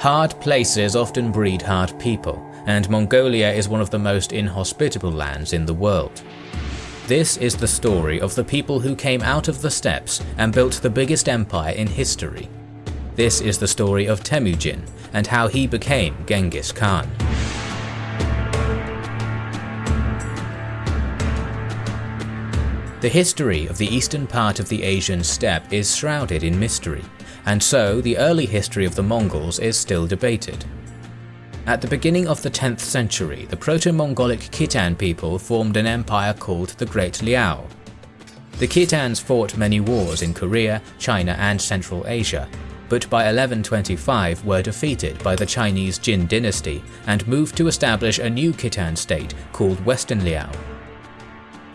Hard places often breed hard people, and Mongolia is one of the most inhospitable lands in the world. This is the story of the people who came out of the steppes and built the biggest empire in history. This is the story of Temujin and how he became Genghis Khan. The history of the eastern part of the Asian steppe is shrouded in mystery, and so the early history of the Mongols is still debated. At the beginning of the 10th century, the Proto-Mongolic Khitan people formed an empire called the Great Liao. The Khitans fought many wars in Korea, China and Central Asia, but by 1125 were defeated by the Chinese Jin dynasty and moved to establish a new Khitan state called Western Liao.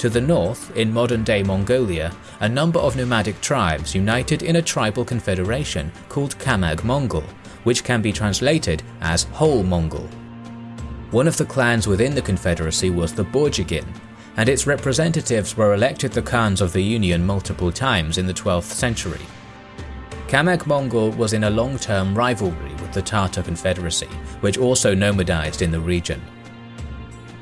To the north, in modern-day Mongolia, a number of nomadic tribes united in a tribal confederation called Kamag Mongol, which can be translated as Whole Mongol. One of the clans within the confederacy was the Borjigin, and its representatives were elected the Khans of the Union multiple times in the 12th century. Kamag Mongol was in a long-term rivalry with the Tatar Confederacy, which also nomadized in the region.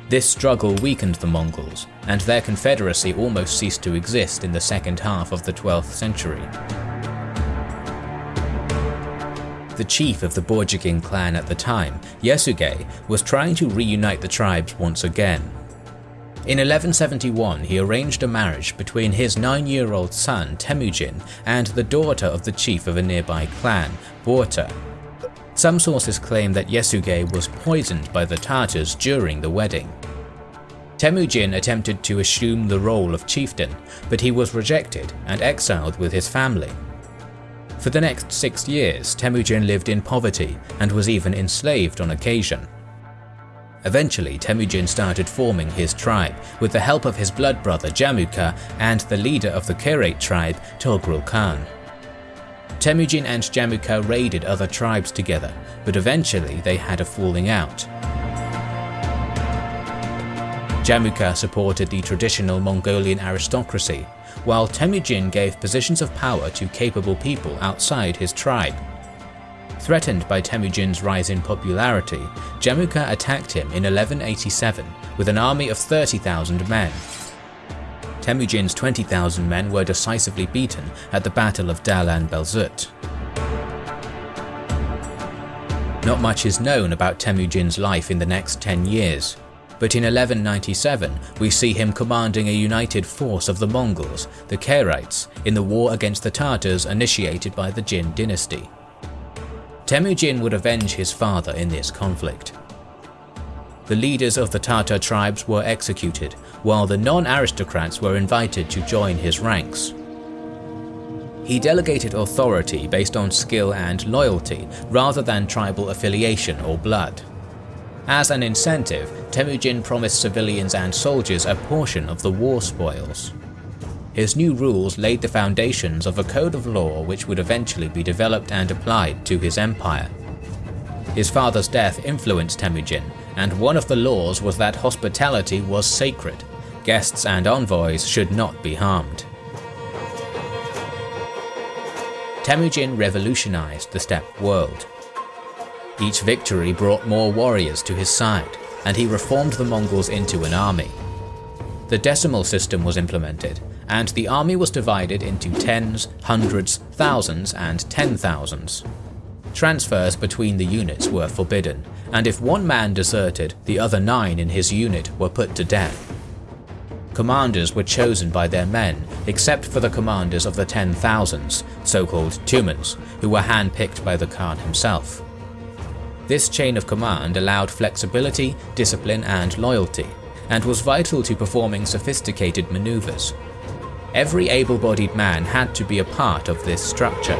This struggle weakened the Mongols, and their confederacy almost ceased to exist in the second half of the 12th century. The chief of the Borjigin clan at the time, Yesugei, was trying to reunite the tribes once again. In 1171 he arranged a marriage between his nine-year-old son Temujin and the daughter of the chief of a nearby clan, Borte, some sources claim that Yesugei was poisoned by the Tartars during the wedding. Temujin attempted to assume the role of chieftain, but he was rejected and exiled with his family. For the next six years, Temujin lived in poverty and was even enslaved on occasion. Eventually, Temujin started forming his tribe with the help of his blood brother Jamuka and the leader of the Kirat tribe, Togrul Khan. Temujin and Jamuka raided other tribes together, but eventually they had a falling out. Jamuka supported the traditional Mongolian aristocracy, while Temujin gave positions of power to capable people outside his tribe. Threatened by Temujin's rise in popularity, Jamuka attacked him in 1187 with an army of 30,000 men, Temujin's 20,000 men were decisively beaten at the Battle of Dalan Belzut. Not much is known about Temujin's life in the next 10 years, but in 1197 we see him commanding a united force of the Mongols, the Karaits, in the war against the Tartars initiated by the Jin dynasty. Temujin would avenge his father in this conflict. The leaders of the Tatar tribes were executed, while the non-aristocrats were invited to join his ranks. He delegated authority based on skill and loyalty rather than tribal affiliation or blood. As an incentive, Temujin promised civilians and soldiers a portion of the war spoils. His new rules laid the foundations of a code of law which would eventually be developed and applied to his empire. His father's death influenced Temujin, and one of the laws was that hospitality was sacred, guests and envoys should not be harmed. Temujin revolutionized the steppe world. Each victory brought more warriors to his side, and he reformed the Mongols into an army. The decimal system was implemented, and the army was divided into tens, hundreds, thousands, and ten thousands. Transfers between the units were forbidden, and if one man deserted, the other nine in his unit were put to death. Commanders were chosen by their men, except for the commanders of the Ten Thousands, so-called Tumans, who were handpicked by the Khan himself. This chain of command allowed flexibility, discipline and loyalty, and was vital to performing sophisticated maneuvers. Every able-bodied man had to be a part of this structure.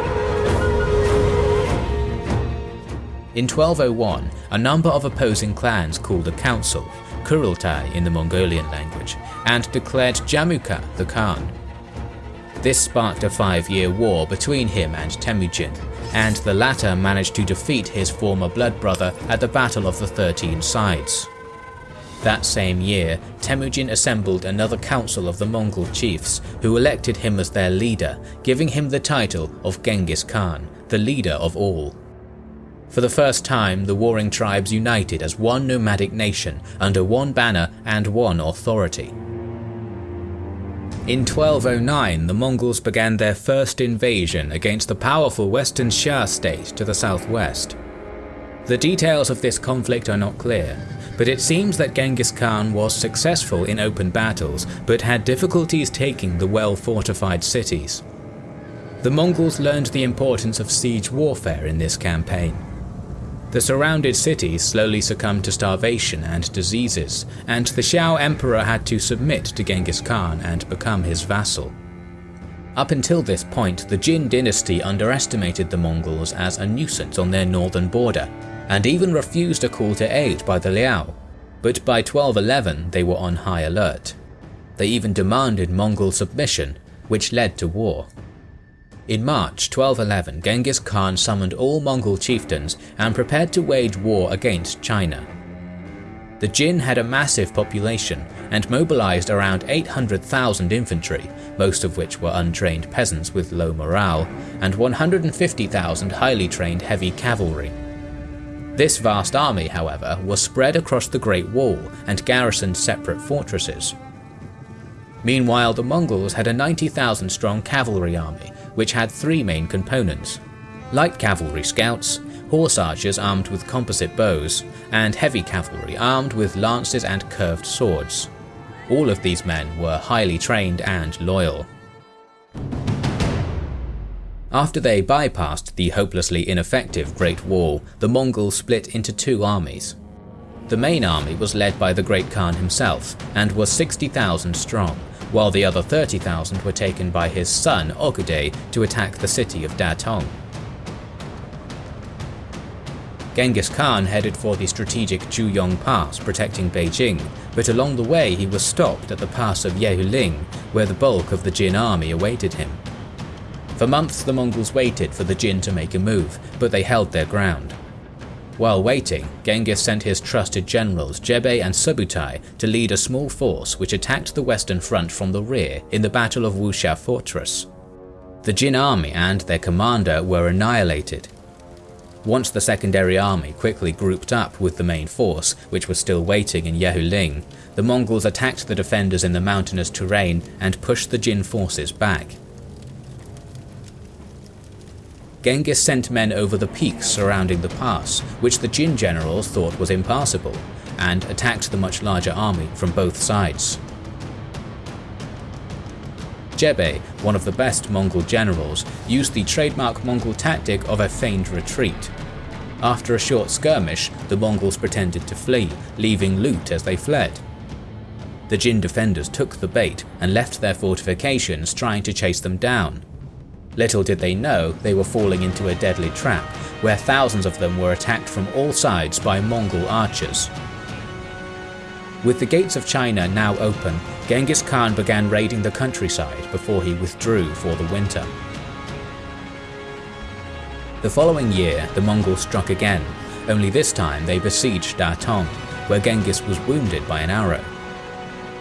In 1201, a number of opposing clans called a council, Kurultai in the Mongolian language, and declared Jamuka the Khan. This sparked a five-year war between him and Temujin, and the latter managed to defeat his former blood brother at the Battle of the Thirteen Sides. That same year, Temujin assembled another council of the Mongol chiefs, who elected him as their leader, giving him the title of Genghis Khan, the leader of all. For the first time, the warring tribes united as one nomadic nation under one banner and one authority. In 1209, the Mongols began their first invasion against the powerful western Xia state to the southwest. The details of this conflict are not clear, but it seems that Genghis Khan was successful in open battles but had difficulties taking the well-fortified cities. The Mongols learned the importance of siege warfare in this campaign. The surrounded cities slowly succumbed to starvation and diseases, and the Xia emperor had to submit to Genghis Khan and become his vassal. Up until this point, the Jin dynasty underestimated the Mongols as a nuisance on their northern border, and even refused a call to aid by the Liao, but by 1211 they were on high alert. They even demanded Mongol submission, which led to war. In March 1211, Genghis Khan summoned all Mongol chieftains and prepared to wage war against China. The Jin had a massive population and mobilized around 800,000 infantry, most of which were untrained peasants with low morale, and 150,000 highly trained heavy cavalry. This vast army, however, was spread across the Great Wall and garrisoned separate fortresses. Meanwhile, the Mongols had a 90,000 strong cavalry army, which had three main components. Light cavalry scouts, horse archers armed with composite bows, and heavy cavalry armed with lances and curved swords. All of these men were highly trained and loyal. After they bypassed the hopelessly ineffective Great Wall, the Mongols split into two armies. The main army was led by the Great Khan himself and was 60,000 strong, while the other 30,000 were taken by his son Ogedei to attack the city of Datong. Genghis Khan headed for the strategic Juyong Pass protecting Beijing, but along the way he was stopped at the pass of Yehuling, where the bulk of the Jin army awaited him. For months the Mongols waited for the Jin to make a move, but they held their ground. While waiting, Genghis sent his trusted generals Jebe and Subutai to lead a small force which attacked the western front from the rear in the Battle of Wusha Fortress. The Jin army and their commander were annihilated. Once the secondary army quickly grouped up with the main force, which was still waiting in Yehuling, the Mongols attacked the defenders in the mountainous terrain and pushed the Jin forces back. Genghis sent men over the peaks surrounding the pass, which the Jin generals thought was impassable, and attacked the much larger army from both sides. Jebe, one of the best Mongol generals, used the trademark Mongol tactic of a feigned retreat. After a short skirmish, the Mongols pretended to flee, leaving loot as they fled. The Jin defenders took the bait and left their fortifications trying to chase them down. Little did they know they were falling into a deadly trap, where thousands of them were attacked from all sides by Mongol archers. With the gates of China now open, Genghis Khan began raiding the countryside before he withdrew for the winter. The following year, the Mongols struck again, only this time they besieged Datong, where Genghis was wounded by an arrow.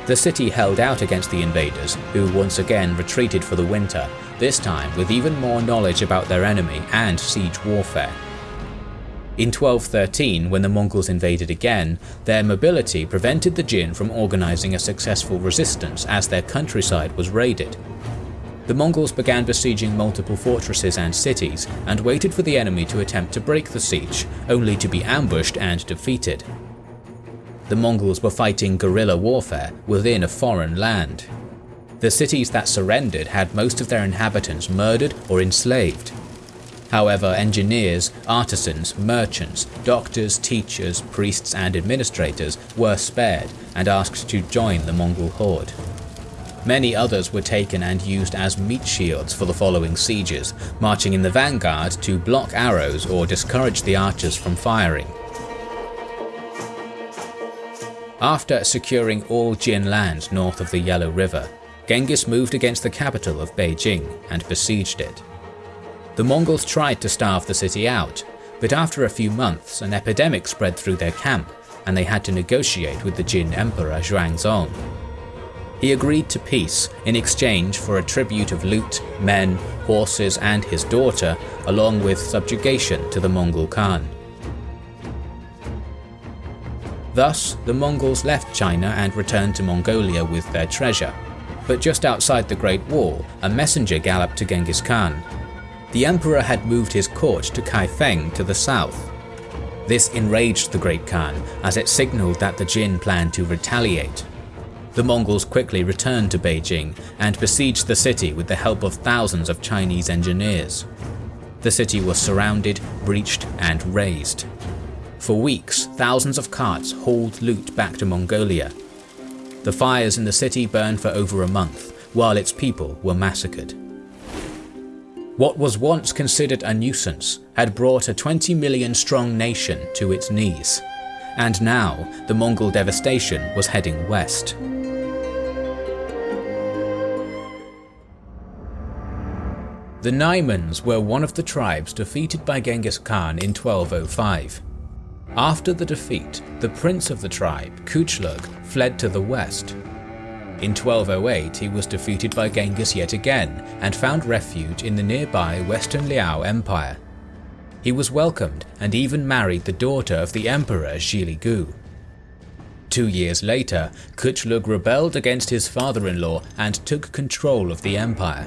The city held out against the invaders, who once again retreated for the winter, this time with even more knowledge about their enemy and siege warfare. In 1213, when the Mongols invaded again, their mobility prevented the Jin from organizing a successful resistance as their countryside was raided. The Mongols began besieging multiple fortresses and cities, and waited for the enemy to attempt to break the siege, only to be ambushed and defeated. The Mongols were fighting guerrilla warfare within a foreign land, the cities that surrendered had most of their inhabitants murdered or enslaved. However, engineers, artisans, merchants, doctors, teachers, priests and administrators were spared and asked to join the Mongol horde. Many others were taken and used as meat shields for the following sieges, marching in the vanguard to block arrows or discourage the archers from firing. After securing all Jin land north of the Yellow River, Genghis moved against the capital of Beijing and besieged it. The Mongols tried to starve the city out, but after a few months an epidemic spread through their camp and they had to negotiate with the Jin Emperor Xuanzong. He agreed to peace in exchange for a tribute of loot, men, horses and his daughter, along with subjugation to the Mongol Khan. Thus, the Mongols left China and returned to Mongolia with their treasure. But just outside the Great Wall, a messenger galloped to Genghis Khan. The emperor had moved his court to Kaifeng to the south. This enraged the Great Khan as it signaled that the Jin planned to retaliate. The Mongols quickly returned to Beijing and besieged the city with the help of thousands of Chinese engineers. The city was surrounded, breached and razed. For weeks, thousands of carts hauled loot back to Mongolia. The fires in the city burned for over a month, while its people were massacred. What was once considered a nuisance had brought a 20 million strong nation to its knees. And now, the Mongol devastation was heading west. The Naimans were one of the tribes defeated by Genghis Khan in 1205. After the defeat, the prince of the tribe, Kuchlug, fled to the west. In 1208 he was defeated by Genghis yet again and found refuge in the nearby Western Liao Empire. He was welcomed and even married the daughter of the emperor Zhilugu. Two years later, Kuchlug rebelled against his father-in-law and took control of the empire.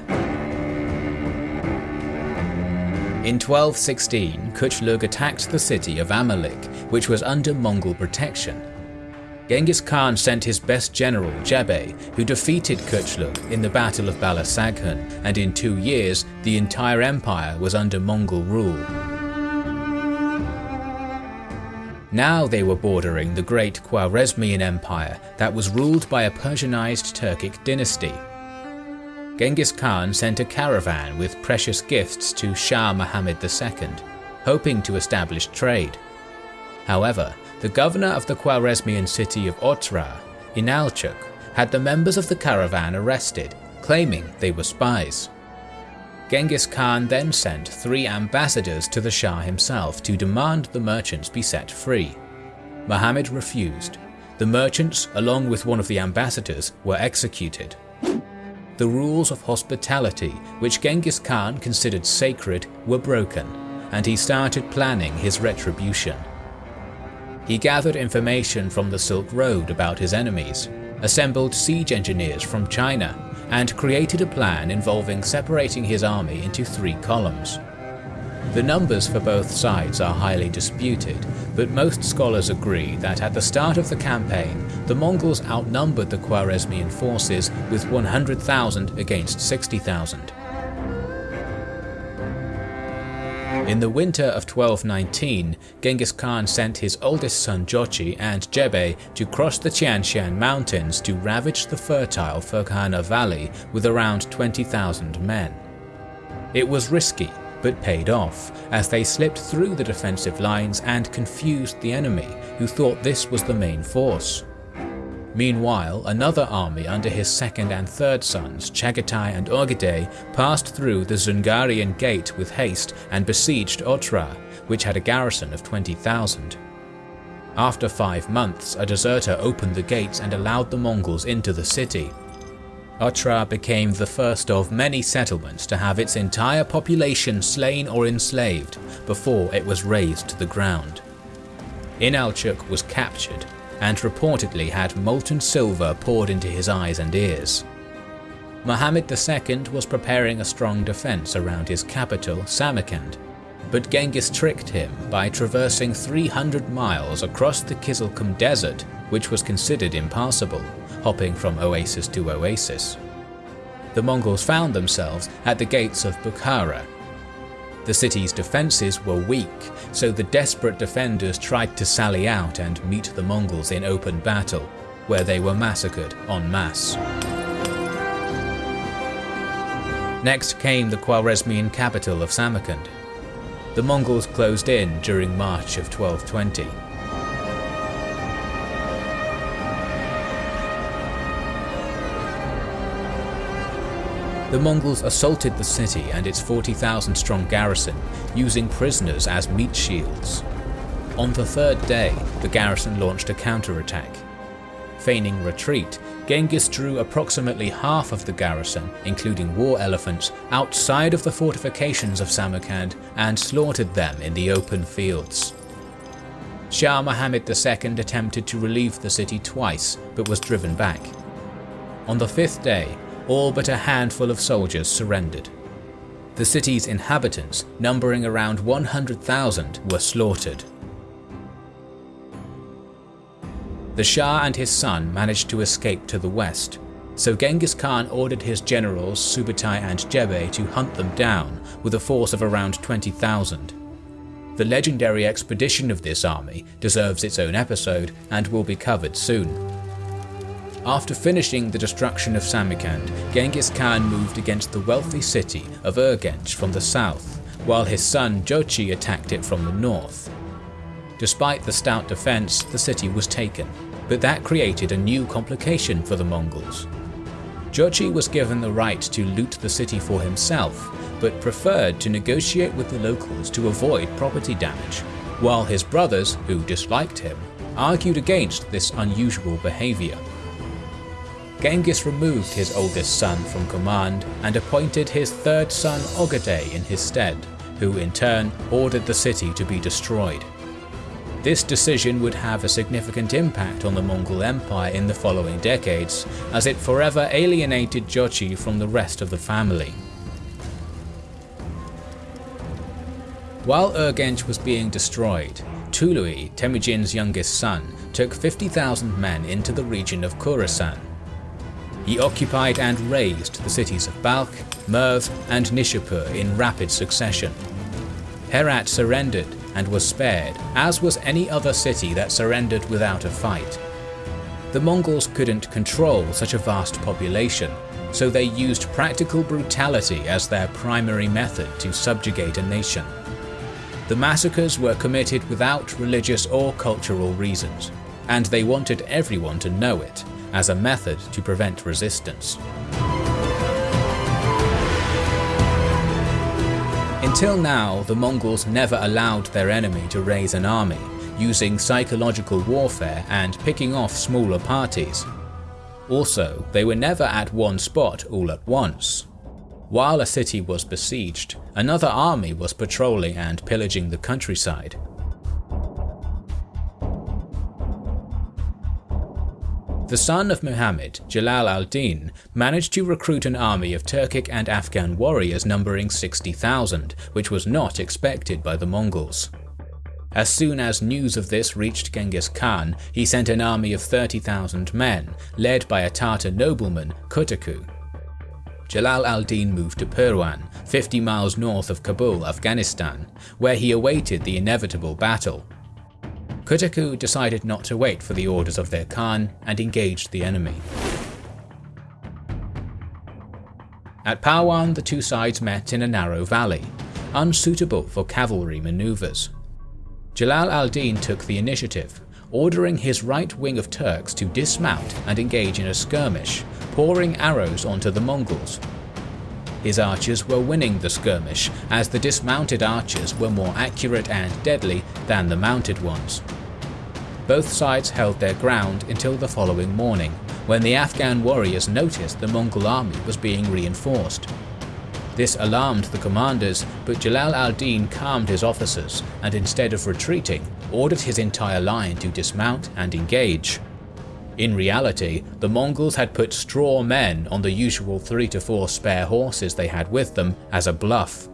In 1216, Kuchlug attacked the city of Amalik, which was under Mongol protection. Genghis Khan sent his best general Jebe, who defeated Kuchlug in the Battle of Balasaghun, and in two years the entire empire was under Mongol rule. Now they were bordering the great Khwarezmian Empire that was ruled by a Persianized Turkic dynasty Genghis Khan sent a caravan with precious gifts to Shah Muhammad II, hoping to establish trade. However, the governor of the Khwarezmian city of Otrar, Inalchuk, had the members of the caravan arrested, claiming they were spies. Genghis Khan then sent three ambassadors to the Shah himself to demand the merchants be set free. Muhammad refused. The merchants, along with one of the ambassadors, were executed the rules of hospitality, which Genghis Khan considered sacred, were broken, and he started planning his retribution. He gathered information from the Silk Road about his enemies, assembled siege engineers from China, and created a plan involving separating his army into three columns. The numbers for both sides are highly disputed, but most scholars agree that at the start of the campaign, the Mongols outnumbered the Khwarezmian forces with 100,000 against 60,000. In the winter of 1219, Genghis Khan sent his oldest son Jochi and Jebe to cross the Tianshan mountains to ravage the fertile Ferghana valley with around 20,000 men. It was risky, but paid off, as they slipped through the defensive lines and confused the enemy, who thought this was the main force. Meanwhile, another army under his second and third sons, Chagatai and Ogedei, passed through the Zungarian Gate with haste and besieged Otrar, which had a garrison of 20,000. After five months, a deserter opened the gates and allowed the Mongols into the city, Otrar became the first of many settlements to have its entire population slain or enslaved before it was razed to the ground. Inalchuk was captured and reportedly had molten silver poured into his eyes and ears. Muhammad II was preparing a strong defense around his capital, Samarkand, but Genghis tricked him by traversing 300 miles across the Kizilkum Desert, which was considered impassable hopping from oasis to oasis. The Mongols found themselves at the gates of Bukhara. The city's defences were weak, so the desperate defenders tried to sally out and meet the Mongols in open battle, where they were massacred en masse. Next came the Khwarezmian capital of Samarkand. The Mongols closed in during March of 1220. The Mongols assaulted the city and its 40,000 strong garrison, using prisoners as meat shields. On the third day, the garrison launched a counterattack. Feigning retreat, Genghis drew approximately half of the garrison, including war elephants, outside of the fortifications of Samarkand and slaughtered them in the open fields. Shah Muhammad II attempted to relieve the city twice, but was driven back. On the fifth day, all but a handful of soldiers surrendered. The city's inhabitants, numbering around 100,000, were slaughtered. The Shah and his son managed to escape to the west, so Genghis Khan ordered his generals Subutai and Jebe to hunt them down with a force of around 20,000. The legendary expedition of this army deserves its own episode and will be covered soon. After finishing the destruction of Samarkand, Genghis Khan moved against the wealthy city of Urgench from the south, while his son Jochi attacked it from the north. Despite the stout defence, the city was taken, but that created a new complication for the Mongols. Jochi was given the right to loot the city for himself, but preferred to negotiate with the locals to avoid property damage, while his brothers, who disliked him, argued against this unusual behaviour. Genghis removed his oldest son from command and appointed his third son Ogedei in his stead, who in turn ordered the city to be destroyed. This decision would have a significant impact on the Mongol Empire in the following decades, as it forever alienated Jochi from the rest of the family. While Urgench was being destroyed, Tului, Temujin's youngest son, took 50,000 men into the region of Khorasan. He occupied and razed the cities of Balkh, Merv and Nishapur in rapid succession. Herat surrendered and was spared, as was any other city that surrendered without a fight. The Mongols couldn't control such a vast population, so they used practical brutality as their primary method to subjugate a nation. The massacres were committed without religious or cultural reasons, and they wanted everyone to know it, as a method to prevent resistance. Until now, the Mongols never allowed their enemy to raise an army, using psychological warfare and picking off smaller parties. Also, they were never at one spot all at once. While a city was besieged, another army was patrolling and pillaging the countryside. The son of Muhammad, Jalal al-Din, managed to recruit an army of Turkic and Afghan warriors numbering 60,000, which was not expected by the Mongols. As soon as news of this reached Genghis Khan, he sent an army of 30,000 men, led by a Tartar nobleman, Kutaku. Jalal al-Din moved to Parwan, 50 miles north of Kabul, Afghanistan, where he awaited the inevitable battle. Kutaku decided not to wait for the orders of their Khan and engaged the enemy. At Parwan, the two sides met in a narrow valley, unsuitable for cavalry maneuvers. Jalal al-Din took the initiative, ordering his right wing of Turks to dismount and engage in a skirmish, pouring arrows onto the Mongols. His archers were winning the skirmish, as the dismounted archers were more accurate and deadly than the mounted ones. Both sides held their ground until the following morning, when the Afghan warriors noticed the Mongol army was being reinforced. This alarmed the commanders, but Jalal al-Din calmed his officers and instead of retreating, ordered his entire line to dismount and engage. In reality, the Mongols had put straw men on the usual three to four spare horses they had with them as a bluff.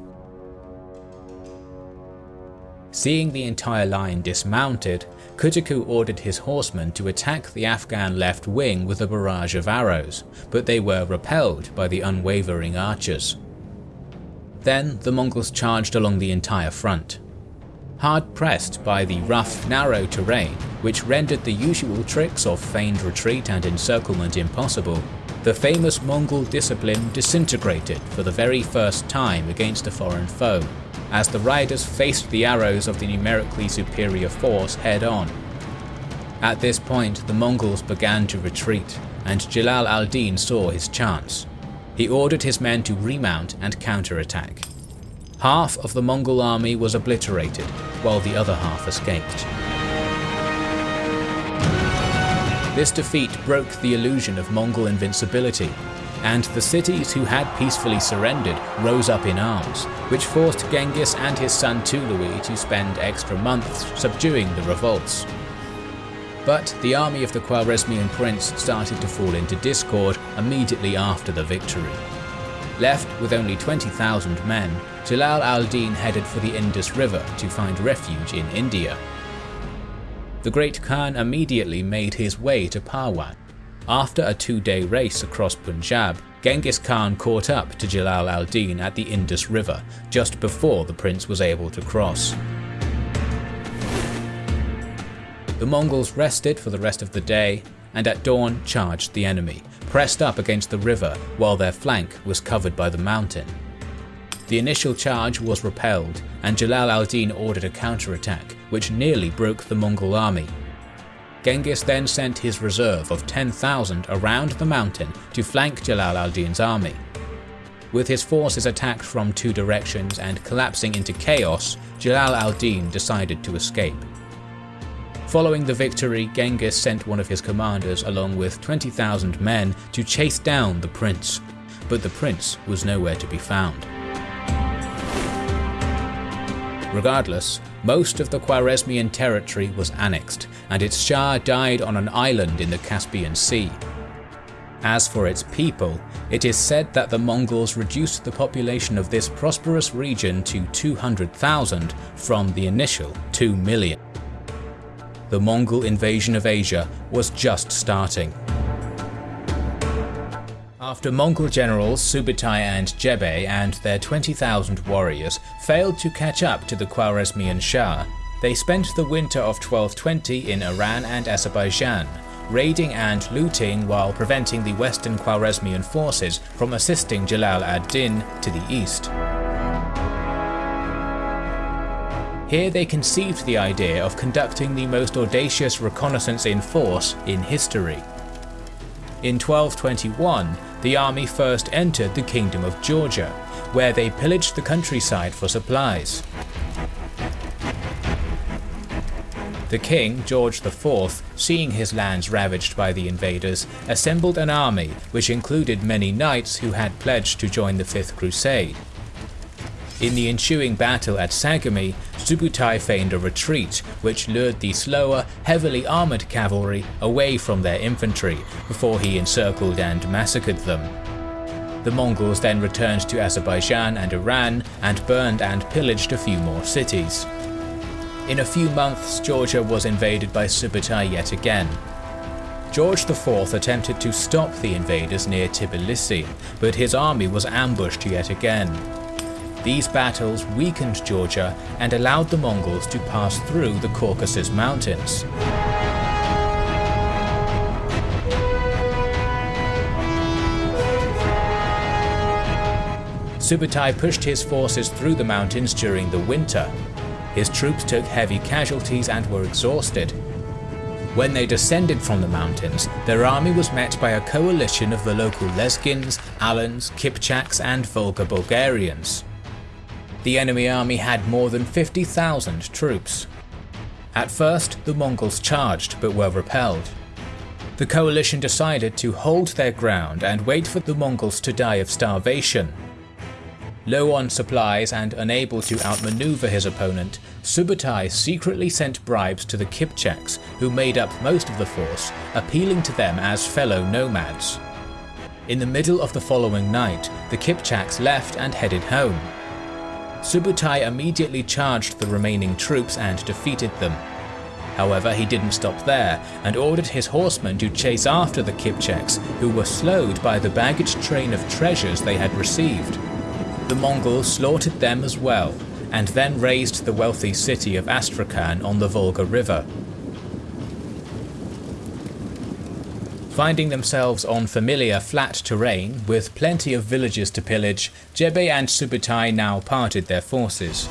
Seeing the entire line dismounted, Kutaku ordered his horsemen to attack the Afghan left wing with a barrage of arrows, but they were repelled by the unwavering archers. Then the Mongols charged along the entire front. Hard pressed by the rough, narrow terrain, which rendered the usual tricks of feigned retreat and encirclement impossible, the famous Mongol discipline disintegrated for the very first time against a foreign foe, as the riders faced the arrows of the numerically superior force head-on. At this point, the Mongols began to retreat, and Jalal al-Din saw his chance. He ordered his men to remount and counterattack. Half of the Mongol army was obliterated, while the other half escaped. This defeat broke the illusion of Mongol invincibility, and the cities who had peacefully surrendered rose up in arms, which forced Genghis and his son Tughlaqi to spend extra months subduing the revolts. But the army of the Khwarezmian prince started to fall into discord immediately after the victory. Left with only 20,000 men, Jalal al-Din headed for the Indus River to find refuge in India. The Great Khan immediately made his way to Parwan. After a two-day race across Punjab, Genghis Khan caught up to Jalal al-Din at the Indus River, just before the prince was able to cross. The Mongols rested for the rest of the day, and at dawn charged the enemy, pressed up against the river while their flank was covered by the mountain. The initial charge was repelled, and Jalal al-Din ordered a counterattack, which nearly broke the Mongol army. Genghis then sent his reserve of 10,000 around the mountain to flank Jalal al-Din's army. With his forces attacked from two directions and collapsing into chaos, Jalal al-Din decided to escape. Following the victory, Genghis sent one of his commanders along with 20,000 men to chase down the prince, but the prince was nowhere to be found. Regardless, most of the Khwarezmian territory was annexed, and its Shah died on an island in the Caspian Sea. As for its people, it is said that the Mongols reduced the population of this prosperous region to 200,000 from the initial 2 million the Mongol invasion of Asia was just starting. After Mongol generals Subutai and Jebe and their 20,000 warriors failed to catch up to the Khwarezmian Shah, they spent the winter of 1220 in Iran and Azerbaijan, raiding and looting while preventing the western Khwarezmian forces from assisting Jalal ad-Din to the east. Here they conceived the idea of conducting the most audacious reconnaissance in force in history. In 1221, the army first entered the Kingdom of Georgia, where they pillaged the countryside for supplies. The king, George IV, seeing his lands ravaged by the invaders, assembled an army which included many knights who had pledged to join the Fifth Crusade. In the ensuing battle at Sagami, Subutai feigned a retreat, which lured the slower, heavily armoured cavalry away from their infantry before he encircled and massacred them. The Mongols then returned to Azerbaijan and Iran and burned and pillaged a few more cities. In a few months, Georgia was invaded by Subutai yet again. George IV attempted to stop the invaders near Tbilisi, but his army was ambushed yet again. These battles weakened Georgia and allowed the Mongols to pass through the Caucasus Mountains. Subutai pushed his forces through the mountains during the winter. His troops took heavy casualties and were exhausted. When they descended from the mountains, their army was met by a coalition of the local Lezgins, Alans, Kipchaks and Volga Bulgarians the enemy army had more than 50,000 troops. At first, the Mongols charged but were repelled. The coalition decided to hold their ground and wait for the Mongols to die of starvation. Low on supplies and unable to outmaneuver his opponent, Subutai secretly sent bribes to the Kipchaks, who made up most of the force, appealing to them as fellow nomads. In the middle of the following night, the Kipchaks left and headed home. Subutai immediately charged the remaining troops and defeated them. However, he didn't stop there, and ordered his horsemen to chase after the Kipchaks, who were slowed by the baggage train of treasures they had received. The Mongols slaughtered them as well, and then razed the wealthy city of Astrakhan on the Volga River. Finding themselves on familiar flat terrain with plenty of villages to pillage, Jebe and Subutai now parted their forces.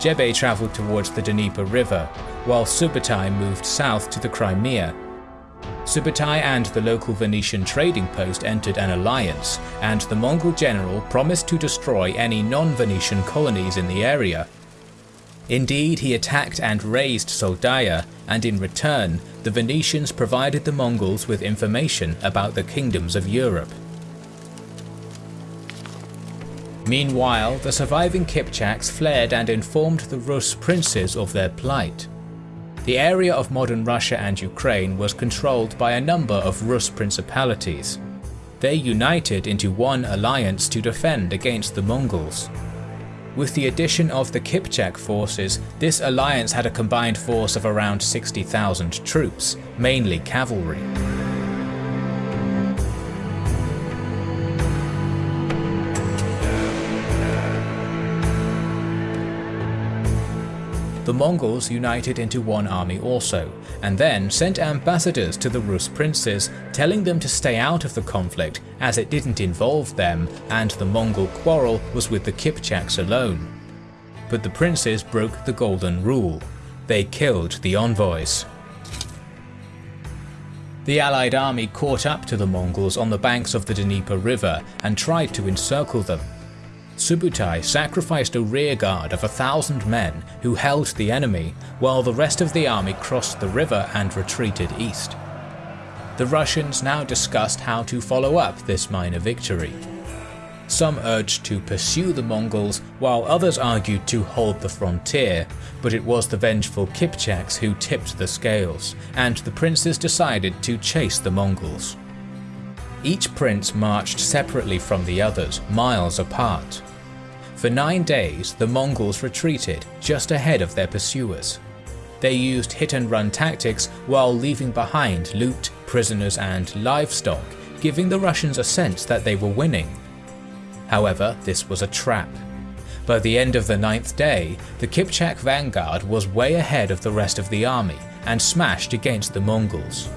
Jebe travelled towards the Dnieper River, while Subutai moved south to the Crimea. Subutai and the local Venetian trading post entered an alliance, and the Mongol general promised to destroy any non-Venetian colonies in the area. Indeed, he attacked and razed Soldaya, and in return, the Venetians provided the Mongols with information about the kingdoms of Europe. Meanwhile, the surviving Kipchaks fled and informed the Rus princes of their plight. The area of modern Russia and Ukraine was controlled by a number of Rus principalities. They united into one alliance to defend against the Mongols. With the addition of the Kipchak forces, this alliance had a combined force of around 60,000 troops, mainly cavalry. The Mongols united into one army also, and then sent ambassadors to the Rus princes, telling them to stay out of the conflict as it didn't involve them and the Mongol quarrel was with the Kipchaks alone. But the princes broke the golden rule. They killed the envoys. The allied army caught up to the Mongols on the banks of the Dnieper River and tried to encircle them. Subutai sacrificed a rearguard of a thousand men who held the enemy, while the rest of the army crossed the river and retreated east. The Russians now discussed how to follow up this minor victory. Some urged to pursue the Mongols, while others argued to hold the frontier, but it was the vengeful Kipchaks who tipped the scales, and the princes decided to chase the Mongols. Each prince marched separately from the others, miles apart. For nine days, the Mongols retreated just ahead of their pursuers. They used hit-and-run tactics while leaving behind loot, prisoners and livestock, giving the Russians a sense that they were winning. However, this was a trap. By the end of the ninth day, the Kipchak vanguard was way ahead of the rest of the army and smashed against the Mongols.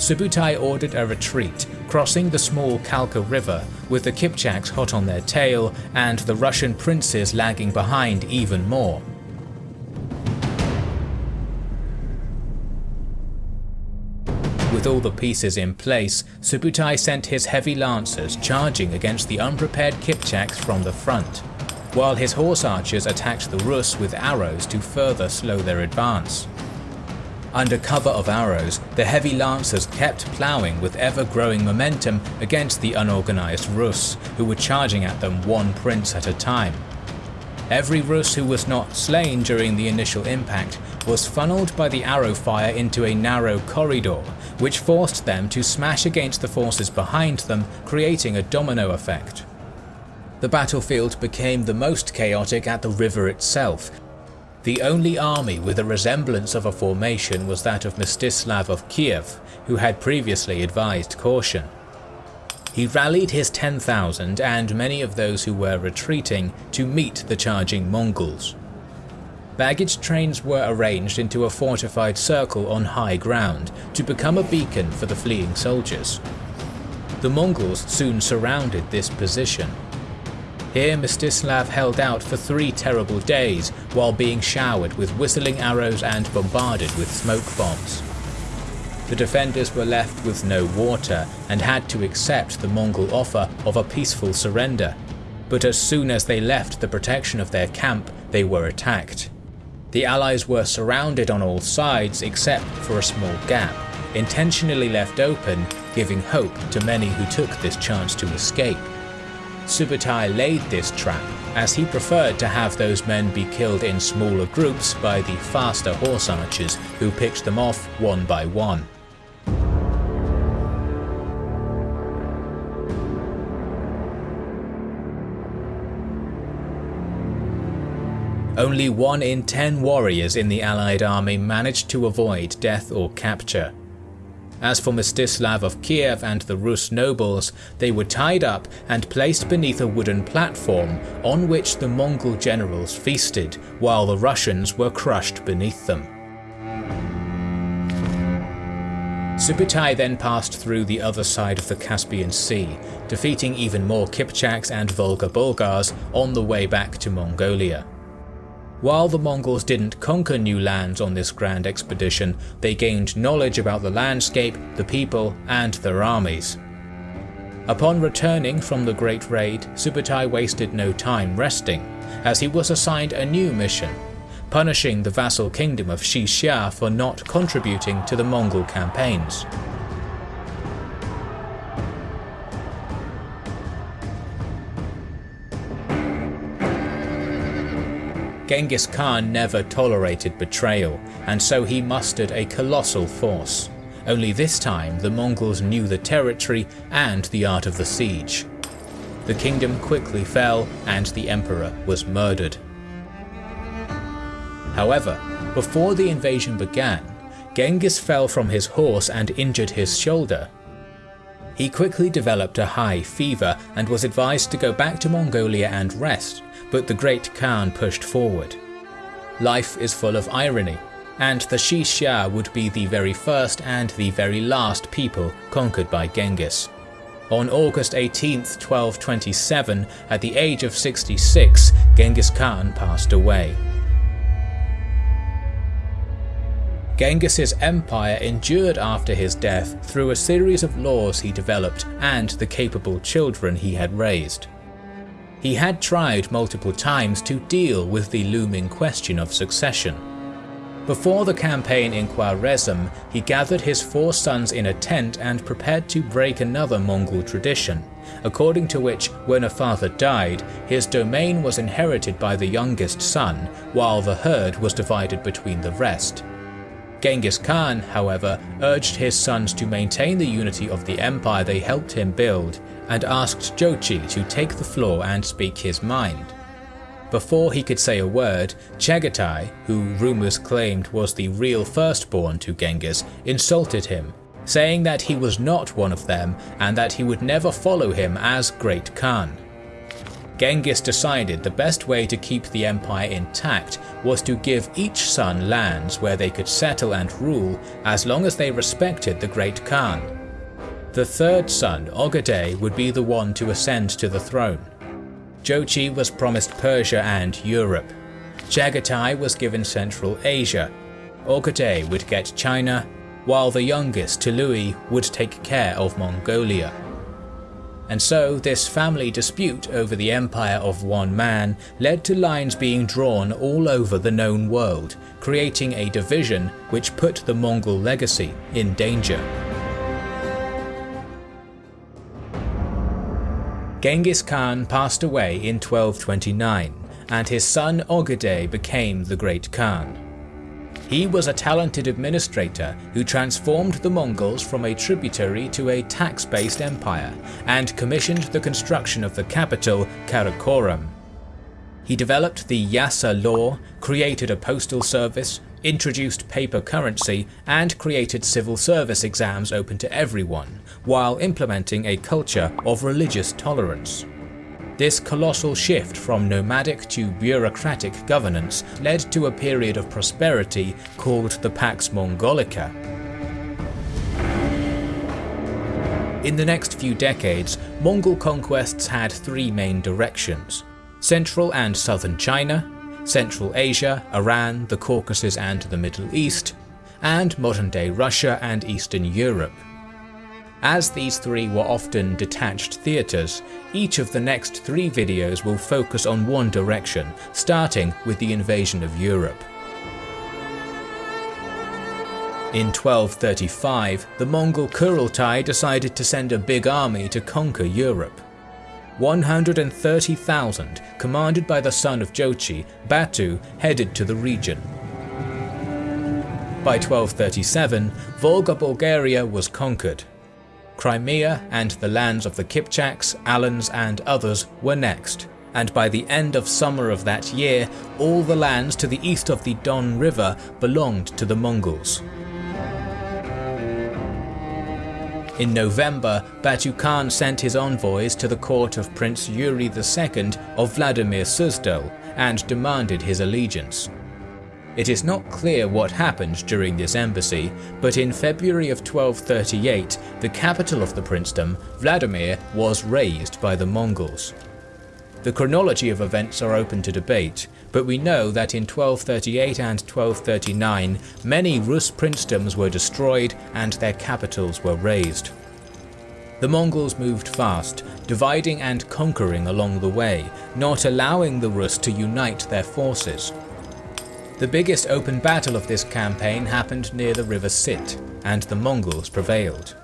Subutai ordered a retreat, crossing the small Kalka River, with the Kipchaks hot on their tail and the Russian princes lagging behind even more. With all the pieces in place, Subutai sent his heavy lancers charging against the unprepared Kipchaks from the front, while his horse archers attacked the Rus with arrows to further slow their advance. Under cover of arrows, the heavy lancers kept ploughing with ever-growing momentum against the unorganized Rus, who were charging at them one prince at a time. Every Rus who was not slain during the initial impact was funneled by the arrow fire into a narrow corridor, which forced them to smash against the forces behind them, creating a domino effect. The battlefield became the most chaotic at the river itself, the only army with a resemblance of a formation was that of Mstislav of Kiev, who had previously advised caution. He rallied his 10,000 and many of those who were retreating to meet the charging Mongols. Baggage trains were arranged into a fortified circle on high ground to become a beacon for the fleeing soldiers. The Mongols soon surrounded this position here Mstislav held out for three terrible days while being showered with whistling arrows and bombarded with smoke bombs. The defenders were left with no water and had to accept the Mongol offer of a peaceful surrender, but as soon as they left the protection of their camp, they were attacked. The allies were surrounded on all sides except for a small gap, intentionally left open, giving hope to many who took this chance to escape. Subutai laid this trap, as he preferred to have those men be killed in smaller groups by the faster horse archers who picked them off one by one. Only one in ten warriors in the allied army managed to avoid death or capture. As for Mstislav of Kiev and the Rus nobles, they were tied up and placed beneath a wooden platform on which the Mongol generals feasted, while the Russians were crushed beneath them. Subutai then passed through the other side of the Caspian Sea, defeating even more Kipchaks and Volga Bulgars on the way back to Mongolia. While the Mongols didn't conquer new lands on this grand expedition, they gained knowledge about the landscape, the people, and their armies. Upon returning from the Great Raid, Subutai wasted no time resting, as he was assigned a new mission, punishing the vassal kingdom of Xixia for not contributing to the Mongol campaigns. Genghis Khan never tolerated betrayal, and so he mustered a colossal force. Only this time the Mongols knew the territory and the art of the siege. The kingdom quickly fell and the emperor was murdered. However, before the invasion began, Genghis fell from his horse and injured his shoulder. He quickly developed a high fever and was advised to go back to Mongolia and rest, but the great Khan pushed forward. Life is full of irony, and the Xixia would be the very first and the very last people conquered by Genghis. On August 18, 1227, at the age of 66, Genghis Khan passed away. Genghis's empire endured after his death through a series of laws he developed and the capable children he had raised. He had tried multiple times to deal with the looming question of succession. Before the campaign in Khwarezm, he gathered his four sons in a tent and prepared to break another Mongol tradition, according to which when a father died, his domain was inherited by the youngest son, while the herd was divided between the rest. Genghis Khan, however, urged his sons to maintain the unity of the empire they helped him build, and asked Jochi to take the floor and speak his mind. Before he could say a word, Chagatai, who rumours claimed was the real firstborn to Genghis, insulted him, saying that he was not one of them and that he would never follow him as Great Khan. Genghis decided the best way to keep the empire intact was to give each son lands where they could settle and rule as long as they respected the Great Khan. The third son, Ogedei, would be the one to ascend to the throne. Jochi was promised Persia and Europe. Chagatai was given Central Asia. Ogedei would get China, while the youngest, Tului, would take care of Mongolia and so this family dispute over the empire of one man led to lines being drawn all over the known world, creating a division which put the Mongol legacy in danger. Genghis Khan passed away in 1229, and his son Ogedei became the Great Khan. He was a talented administrator who transformed the Mongols from a tributary to a tax-based empire and commissioned the construction of the capital, Karakorum. He developed the Yasa law, created a postal service, introduced paper currency, and created civil service exams open to everyone, while implementing a culture of religious tolerance. This colossal shift from nomadic to bureaucratic governance led to a period of prosperity called the Pax Mongolica. In the next few decades, Mongol conquests had three main directions. Central and southern China, Central Asia, Iran, the Caucasus and the Middle East, and modern-day Russia and Eastern Europe. As these three were often detached theatres, each of the next three videos will focus on one direction, starting with the invasion of Europe. In 1235, the Mongol Kurultai decided to send a big army to conquer Europe. 130,000, commanded by the son of Jochi, Batu, headed to the region. By 1237, Volga Bulgaria was conquered, Crimea and the lands of the Kipchaks, Alans and others were next, and by the end of summer of that year, all the lands to the east of the Don River belonged to the Mongols. In November, Batu Khan sent his envoys to the court of Prince Yuri II of Vladimir Suzdal and demanded his allegiance. It is not clear what happened during this embassy, but in February of 1238, the capital of the princedom, Vladimir, was razed by the Mongols. The chronology of events are open to debate, but we know that in 1238 and 1239 many Rus princedoms were destroyed and their capitals were razed. The Mongols moved fast, dividing and conquering along the way, not allowing the Rus to unite their forces. The biggest open battle of this campaign happened near the river Sit, and the Mongols prevailed.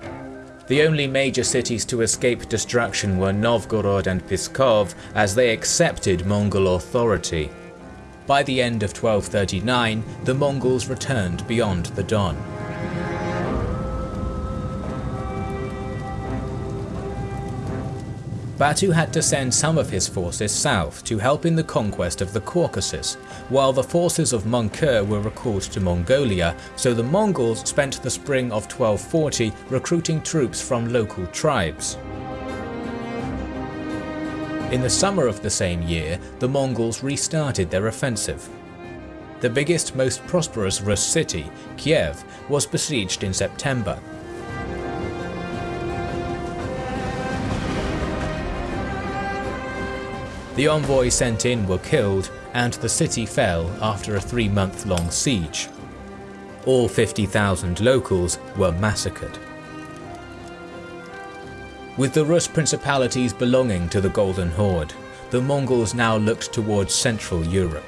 The only major cities to escape destruction were Novgorod and Pskov as they accepted Mongol authority. by the end of 1239 the Mongols returned beyond the Don. Batu had to send some of his forces south to help in the conquest of the Caucasus, while the forces of Möngke were recalled to Mongolia, so the Mongols spent the spring of 1240 recruiting troops from local tribes. In the summer of the same year, the Mongols restarted their offensive. The biggest, most prosperous Rus city, Kiev, was besieged in September, The envoys sent in were killed, and the city fell after a three month long siege. All 50,000 locals were massacred. With the Rus principalities belonging to the Golden Horde, the Mongols now looked towards Central Europe.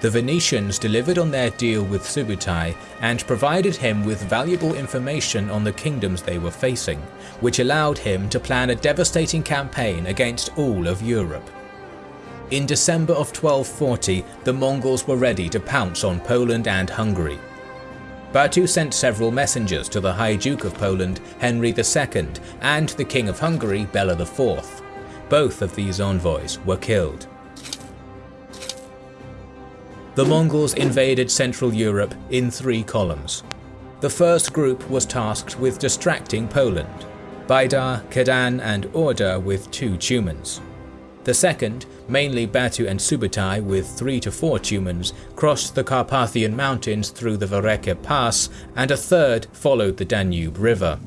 The Venetians delivered on their deal with Subutai and provided him with valuable information on the kingdoms they were facing, which allowed him to plan a devastating campaign against all of Europe. In December of 1240, the Mongols were ready to pounce on Poland and Hungary. Batu sent several messengers to the High Duke of Poland, Henry II, and the King of Hungary, Bela IV. Both of these envoys were killed. The Mongols invaded Central Europe in three columns. The first group was tasked with distracting Poland, Baidar, Khadan and Orda with two Tumans. The second, mainly Batu and Subutai with three to four Tumans, crossed the Carpathian Mountains through the Verecke Pass, and a third followed the Danube River.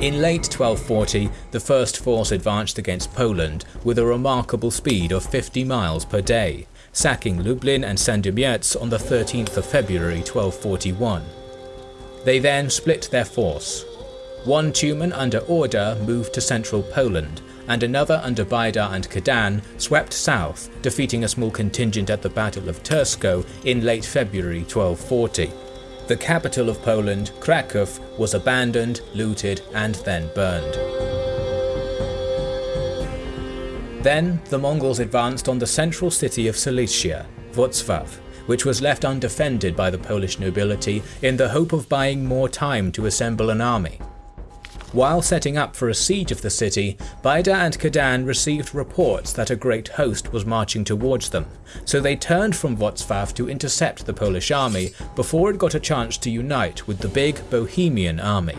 In late 1240, the first force advanced against Poland with a remarkable speed of 50 miles per day, sacking Lublin and Sandomierz on the 13th of February 1241. They then split their force. One Tumen under Orda moved to central Poland, and another under Baidar and Kadan swept south, defeating a small contingent at the Battle of Tursko in late February 1240. The capital of Poland, Krakow, was abandoned, looted, and then burned. Then the Mongols advanced on the central city of Silesia, Wrocław, which was left undefended by the Polish nobility in the hope of buying more time to assemble an army. While setting up for a siege of the city, Baidar and Kadan received reports that a great host was marching towards them, so they turned from Wrocław to intercept the Polish army before it got a chance to unite with the big Bohemian army.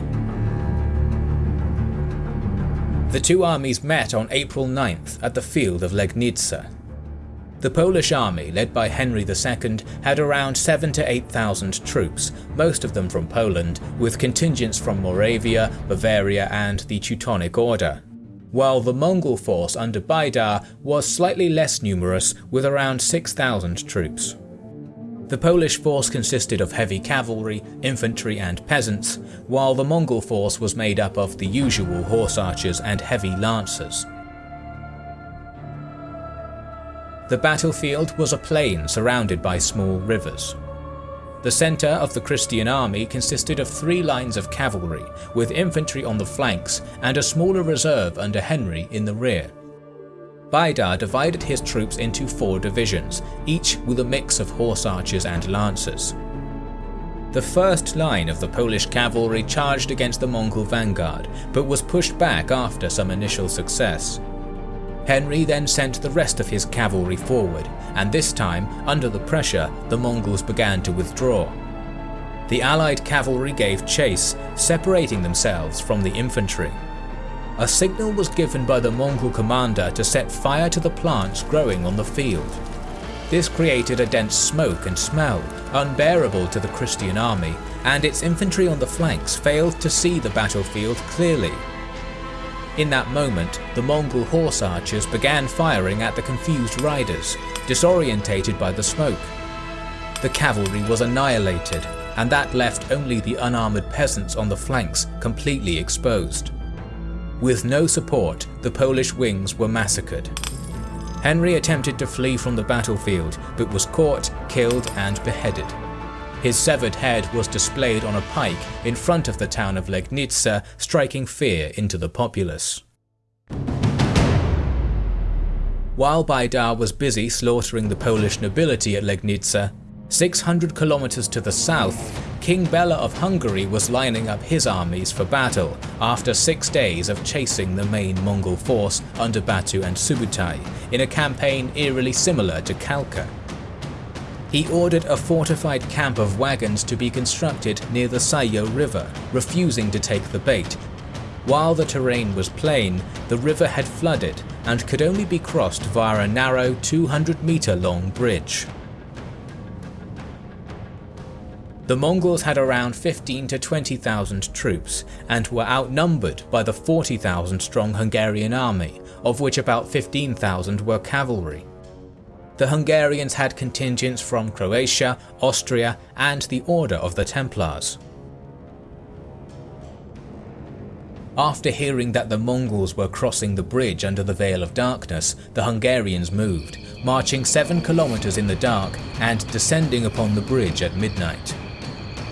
The two armies met on April 9th at the field of Legnica. The Polish army, led by Henry II, had around 7 to 8,000 troops, most of them from Poland, with contingents from Moravia, Bavaria and the Teutonic Order, while the Mongol force under Baidar was slightly less numerous with around 6,000 troops. The Polish force consisted of heavy cavalry, infantry and peasants, while the Mongol force was made up of the usual horse archers and heavy lancers. The battlefield was a plain surrounded by small rivers. The centre of the Christian army consisted of three lines of cavalry, with infantry on the flanks and a smaller reserve under Henry in the rear. Baidar divided his troops into four divisions, each with a mix of horse archers and lancers. The first line of the Polish cavalry charged against the Mongol vanguard, but was pushed back after some initial success. Henry then sent the rest of his cavalry forward, and this time, under the pressure, the Mongols began to withdraw. The allied cavalry gave chase, separating themselves from the infantry. A signal was given by the Mongol commander to set fire to the plants growing on the field. This created a dense smoke and smell, unbearable to the Christian army, and its infantry on the flanks failed to see the battlefield clearly in that moment, the Mongol horse archers began firing at the confused riders, disorientated by the smoke. The cavalry was annihilated, and that left only the unarmoured peasants on the flanks completely exposed. With no support, the Polish wings were massacred. Henry attempted to flee from the battlefield, but was caught, killed and beheaded. His severed head was displayed on a pike in front of the town of Legnica, striking fear into the populace. While Baidar was busy slaughtering the Polish nobility at Legnica, 600 kilometers to the south, King Bela of Hungary was lining up his armies for battle after six days of chasing the main Mongol force under Batu and Subutai in a campaign eerily similar to Kalka. He ordered a fortified camp of wagons to be constructed near the Sayo River, refusing to take the bait. While the terrain was plain, the river had flooded and could only be crossed via a narrow 200 meter long bridge. The Mongols had around 15 to 20,000 troops and were outnumbered by the 40,000 strong Hungarian army, of which about 15,000 were cavalry. The Hungarians had contingents from Croatia, Austria and the Order of the Templars. After hearing that the Mongols were crossing the bridge under the Veil of Darkness, the Hungarians moved, marching 7 kilometers in the dark and descending upon the bridge at midnight.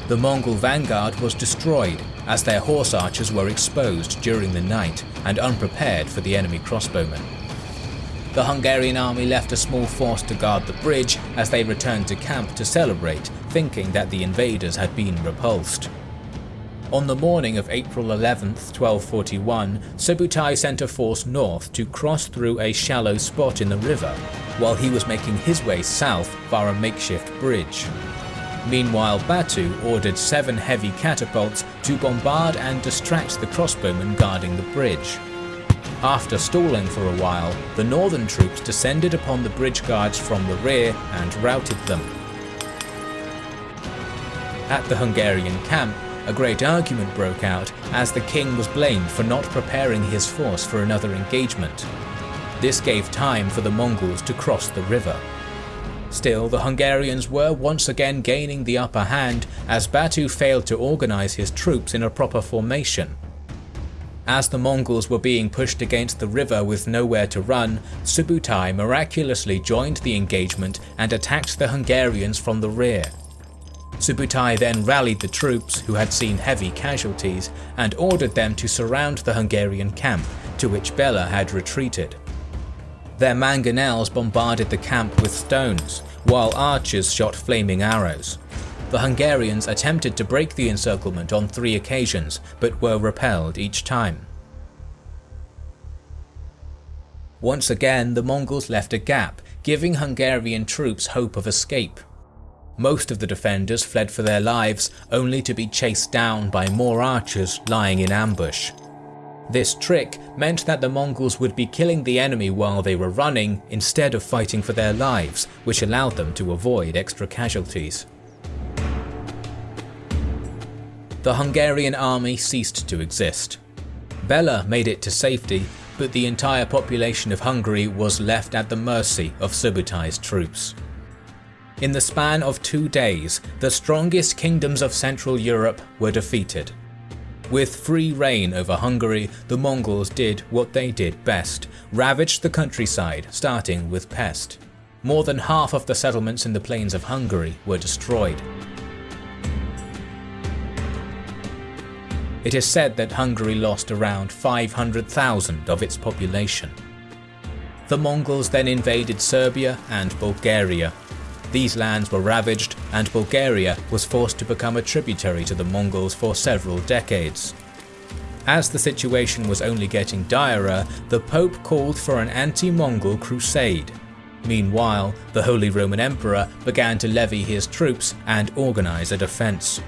The Mongol vanguard was destroyed as their horse archers were exposed during the night and unprepared for the enemy crossbowmen. The Hungarian army left a small force to guard the bridge as they returned to camp to celebrate, thinking that the invaders had been repulsed. On the morning of April 11, 1241, Subutai sent a force north to cross through a shallow spot in the river, while he was making his way south via a makeshift bridge. Meanwhile, Batu ordered seven heavy catapults to bombard and distract the crossbowmen guarding the bridge. After stalling for a while, the northern troops descended upon the bridge guards from the rear and routed them. At the Hungarian camp, a great argument broke out as the king was blamed for not preparing his force for another engagement. This gave time for the Mongols to cross the river. Still, the Hungarians were once again gaining the upper hand as Batu failed to organize his troops in a proper formation. As the Mongols were being pushed against the river with nowhere to run, Subutai miraculously joined the engagement and attacked the Hungarians from the rear. Subutai then rallied the troops, who had seen heavy casualties, and ordered them to surround the Hungarian camp, to which Bela had retreated. Their mangonels bombarded the camp with stones, while archers shot flaming arrows. The Hungarians attempted to break the encirclement on three occasions, but were repelled each time. Once again, the Mongols left a gap, giving Hungarian troops hope of escape. Most of the defenders fled for their lives, only to be chased down by more archers lying in ambush. This trick meant that the Mongols would be killing the enemy while they were running instead of fighting for their lives, which allowed them to avoid extra casualties. The Hungarian army ceased to exist. Bela made it to safety, but the entire population of Hungary was left at the mercy of Subutai's troops. In the span of two days, the strongest kingdoms of Central Europe were defeated. With free reign over Hungary, the Mongols did what they did best, ravaged the countryside, starting with Pest. More than half of the settlements in the plains of Hungary were destroyed. It is said that Hungary lost around 500,000 of its population. The Mongols then invaded Serbia and Bulgaria, these lands were ravaged and Bulgaria was forced to become a tributary to the Mongols for several decades. As the situation was only getting direr, the Pope called for an anti-Mongol crusade. Meanwhile, the Holy Roman Emperor began to levy his troops and organize a defense.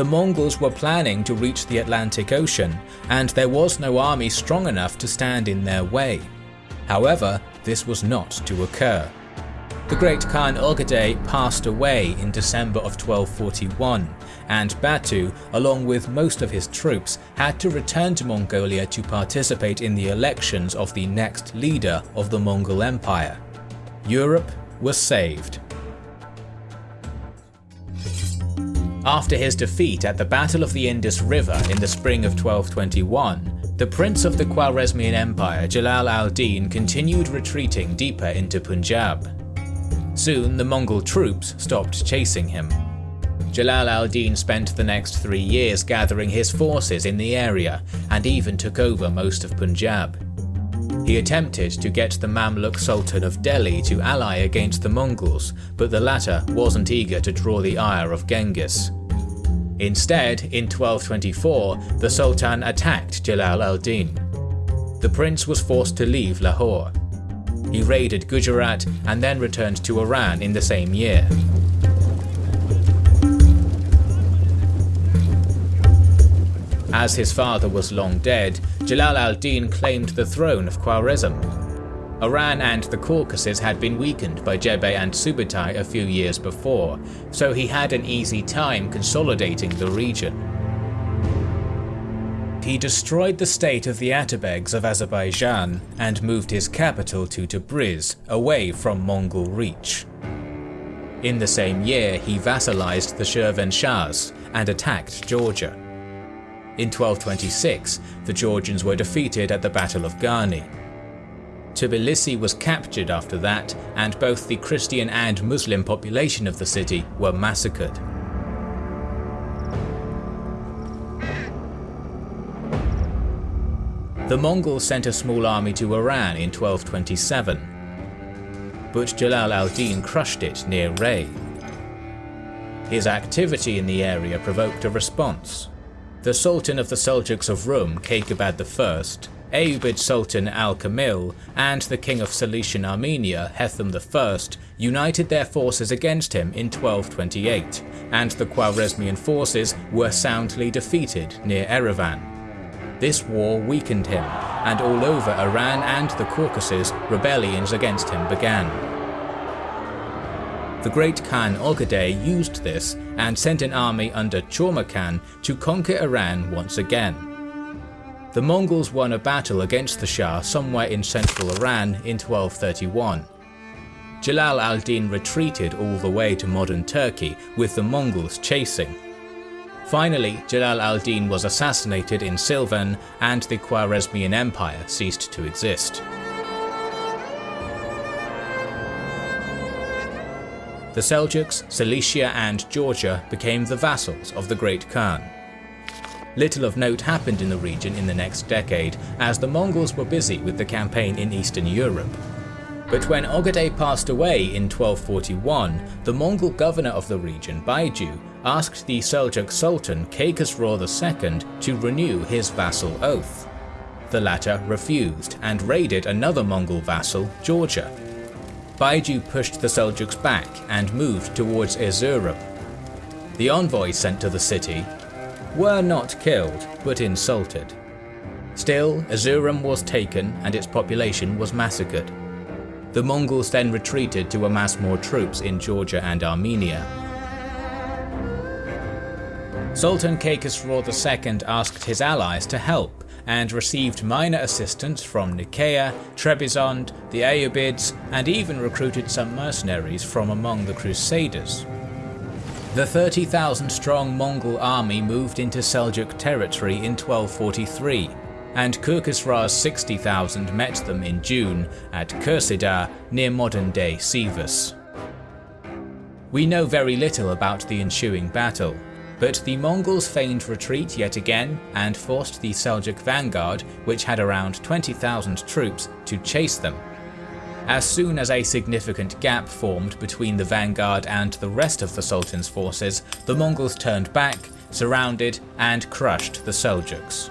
The Mongols were planning to reach the Atlantic Ocean, and there was no army strong enough to stand in their way. However, this was not to occur. The great Khan Ogedei passed away in December of 1241, and Batu, along with most of his troops, had to return to Mongolia to participate in the elections of the next leader of the Mongol Empire. Europe was saved. After his defeat at the Battle of the Indus River in the spring of 1221, the prince of the Khwarezmian Empire Jalal al-Din continued retreating deeper into Punjab. Soon the Mongol troops stopped chasing him. Jalal al-Din spent the next three years gathering his forces in the area and even took over most of Punjab. He attempted to get the Mamluk Sultan of Delhi to ally against the Mongols, but the latter wasn't eager to draw the ire of Genghis. Instead, in 1224, the Sultan attacked Jalal al-Din. The prince was forced to leave Lahore. He raided Gujarat and then returned to Iran in the same year. As his father was long dead, Jalal al-Din claimed the throne of Khwarezm. Iran and the Caucasus had been weakened by Jebe and Subutai a few years before, so he had an easy time consolidating the region. He destroyed the state of the Atabegs of Azerbaijan and moved his capital to Tabriz, away from Mongol reach. In the same year, he vassalized the Shirvanshahs and attacked Georgia. In 1226, the Georgians were defeated at the Battle of Garni. Tbilisi was captured after that, and both the Christian and Muslim population of the city were massacred. The Mongols sent a small army to Iran in 1227, but Jalal al-Din crushed it near Ray. His activity in the area provoked a response. The Sultan of the Seljuks of Rum, Kaikubad I, Ayyubid Sultan al-Kamil, and the King of Cilician Armenia, Hethum I, united their forces against him in 1228, and the Khwarezmian forces were soundly defeated near Erivan. This war weakened him, and all over Iran and the Caucasus, rebellions against him began. The great Khan Ogedei used this and sent an army under Chorma Khan to conquer Iran once again. The Mongols won a battle against the Shah somewhere in central Iran in 1231. Jalal al-Din retreated all the way to modern Turkey with the Mongols chasing. Finally, Jalal al-Din was assassinated in Silvan and the Khwarezmian Empire ceased to exist. The Seljuks, Cilicia and Georgia became the vassals of the Great Khan. Little of note happened in the region in the next decade, as the Mongols were busy with the campaign in Eastern Europe. But when Ogedei passed away in 1241, the Mongol governor of the region, Baiju, asked the Seljuk Sultan Kaikhosro II to renew his vassal oath. The latter refused and raided another Mongol vassal, Georgia, Baiju pushed the Seljuks back and moved towards Erzurum. The envoys sent to the city were not killed, but insulted. Still, Erzurum was taken and its population was massacred. The Mongols then retreated to amass more troops in Georgia and Armenia. Sultan Kaikhosro II asked his allies to help, and received minor assistance from Nicaea, Trebizond, the Ayyubids, and even recruited some mercenaries from among the Crusaders. The 30,000 strong Mongol army moved into Seljuk territory in 1243, and Kaikhosro's 60,000 met them in June at Kursidar near modern-day Sivas. We know very little about the ensuing battle, but the Mongols feigned retreat yet again and forced the Seljuk vanguard, which had around 20,000 troops, to chase them. As soon as a significant gap formed between the vanguard and the rest of the Sultan's forces, the Mongols turned back, surrounded and crushed the Seljuks.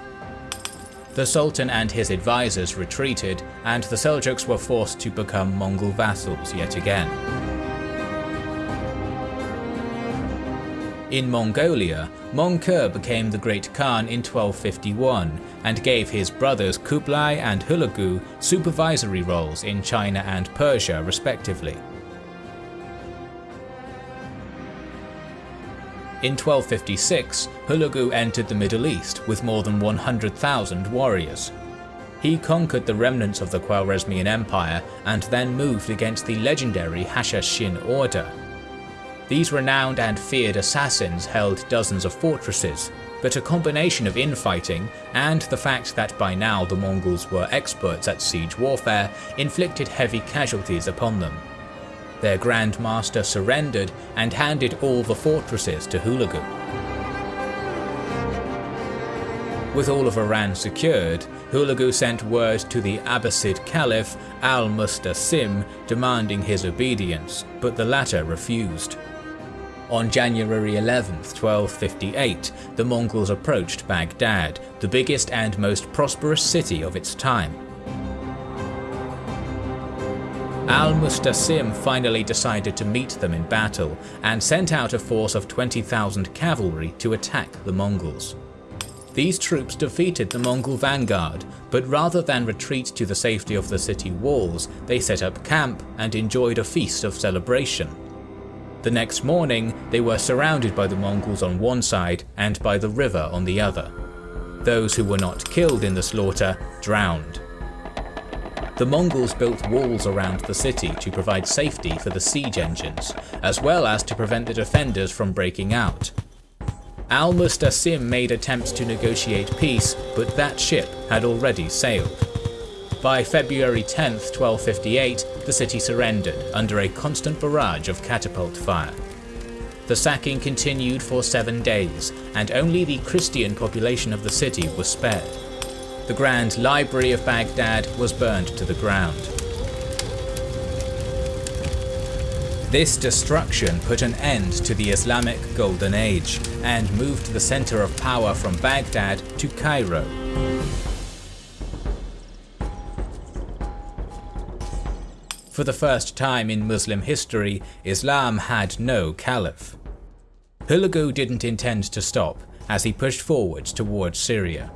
The Sultan and his advisors retreated, and the Seljuks were forced to become Mongol vassals yet again. In Mongolia, Mongke became the Great Khan in 1251 and gave his brothers Kublai and Hulagu supervisory roles in China and Persia respectively. In 1256, Hulagu entered the Middle East with more than 100,000 warriors. He conquered the remnants of the Khwarezmian Empire and then moved against the legendary Hashashin Order, these renowned and feared assassins held dozens of fortresses, but a combination of infighting and the fact that by now the Mongols were experts at siege warfare inflicted heavy casualties upon them. Their Grand Master surrendered and handed all the fortresses to Hulagu. With all of Iran secured, Hulagu sent word to the Abbasid Caliph al-Mustasim demanding his obedience, but the latter refused. On January 11, 1258, the Mongols approached Baghdad, the biggest and most prosperous city of its time. Al-Mustasim finally decided to meet them in battle and sent out a force of 20,000 cavalry to attack the Mongols. These troops defeated the Mongol vanguard, but rather than retreat to the safety of the city walls, they set up camp and enjoyed a feast of celebration. The next morning, they were surrounded by the Mongols on one side and by the river on the other. Those who were not killed in the slaughter drowned. The Mongols built walls around the city to provide safety for the siege engines, as well as to prevent the defenders from breaking out. Al-Mustasim made attempts to negotiate peace, but that ship had already sailed. By February 10, 1258, the city surrendered under a constant barrage of catapult fire. The sacking continued for seven days, and only the Christian population of the city was spared the Grand Library of Baghdad was burned to the ground. This destruction put an end to the Islamic Golden Age and moved the center of power from Baghdad to Cairo. For the first time in Muslim history, Islam had no caliph. Hulagu didn't intend to stop as he pushed forwards towards Syria.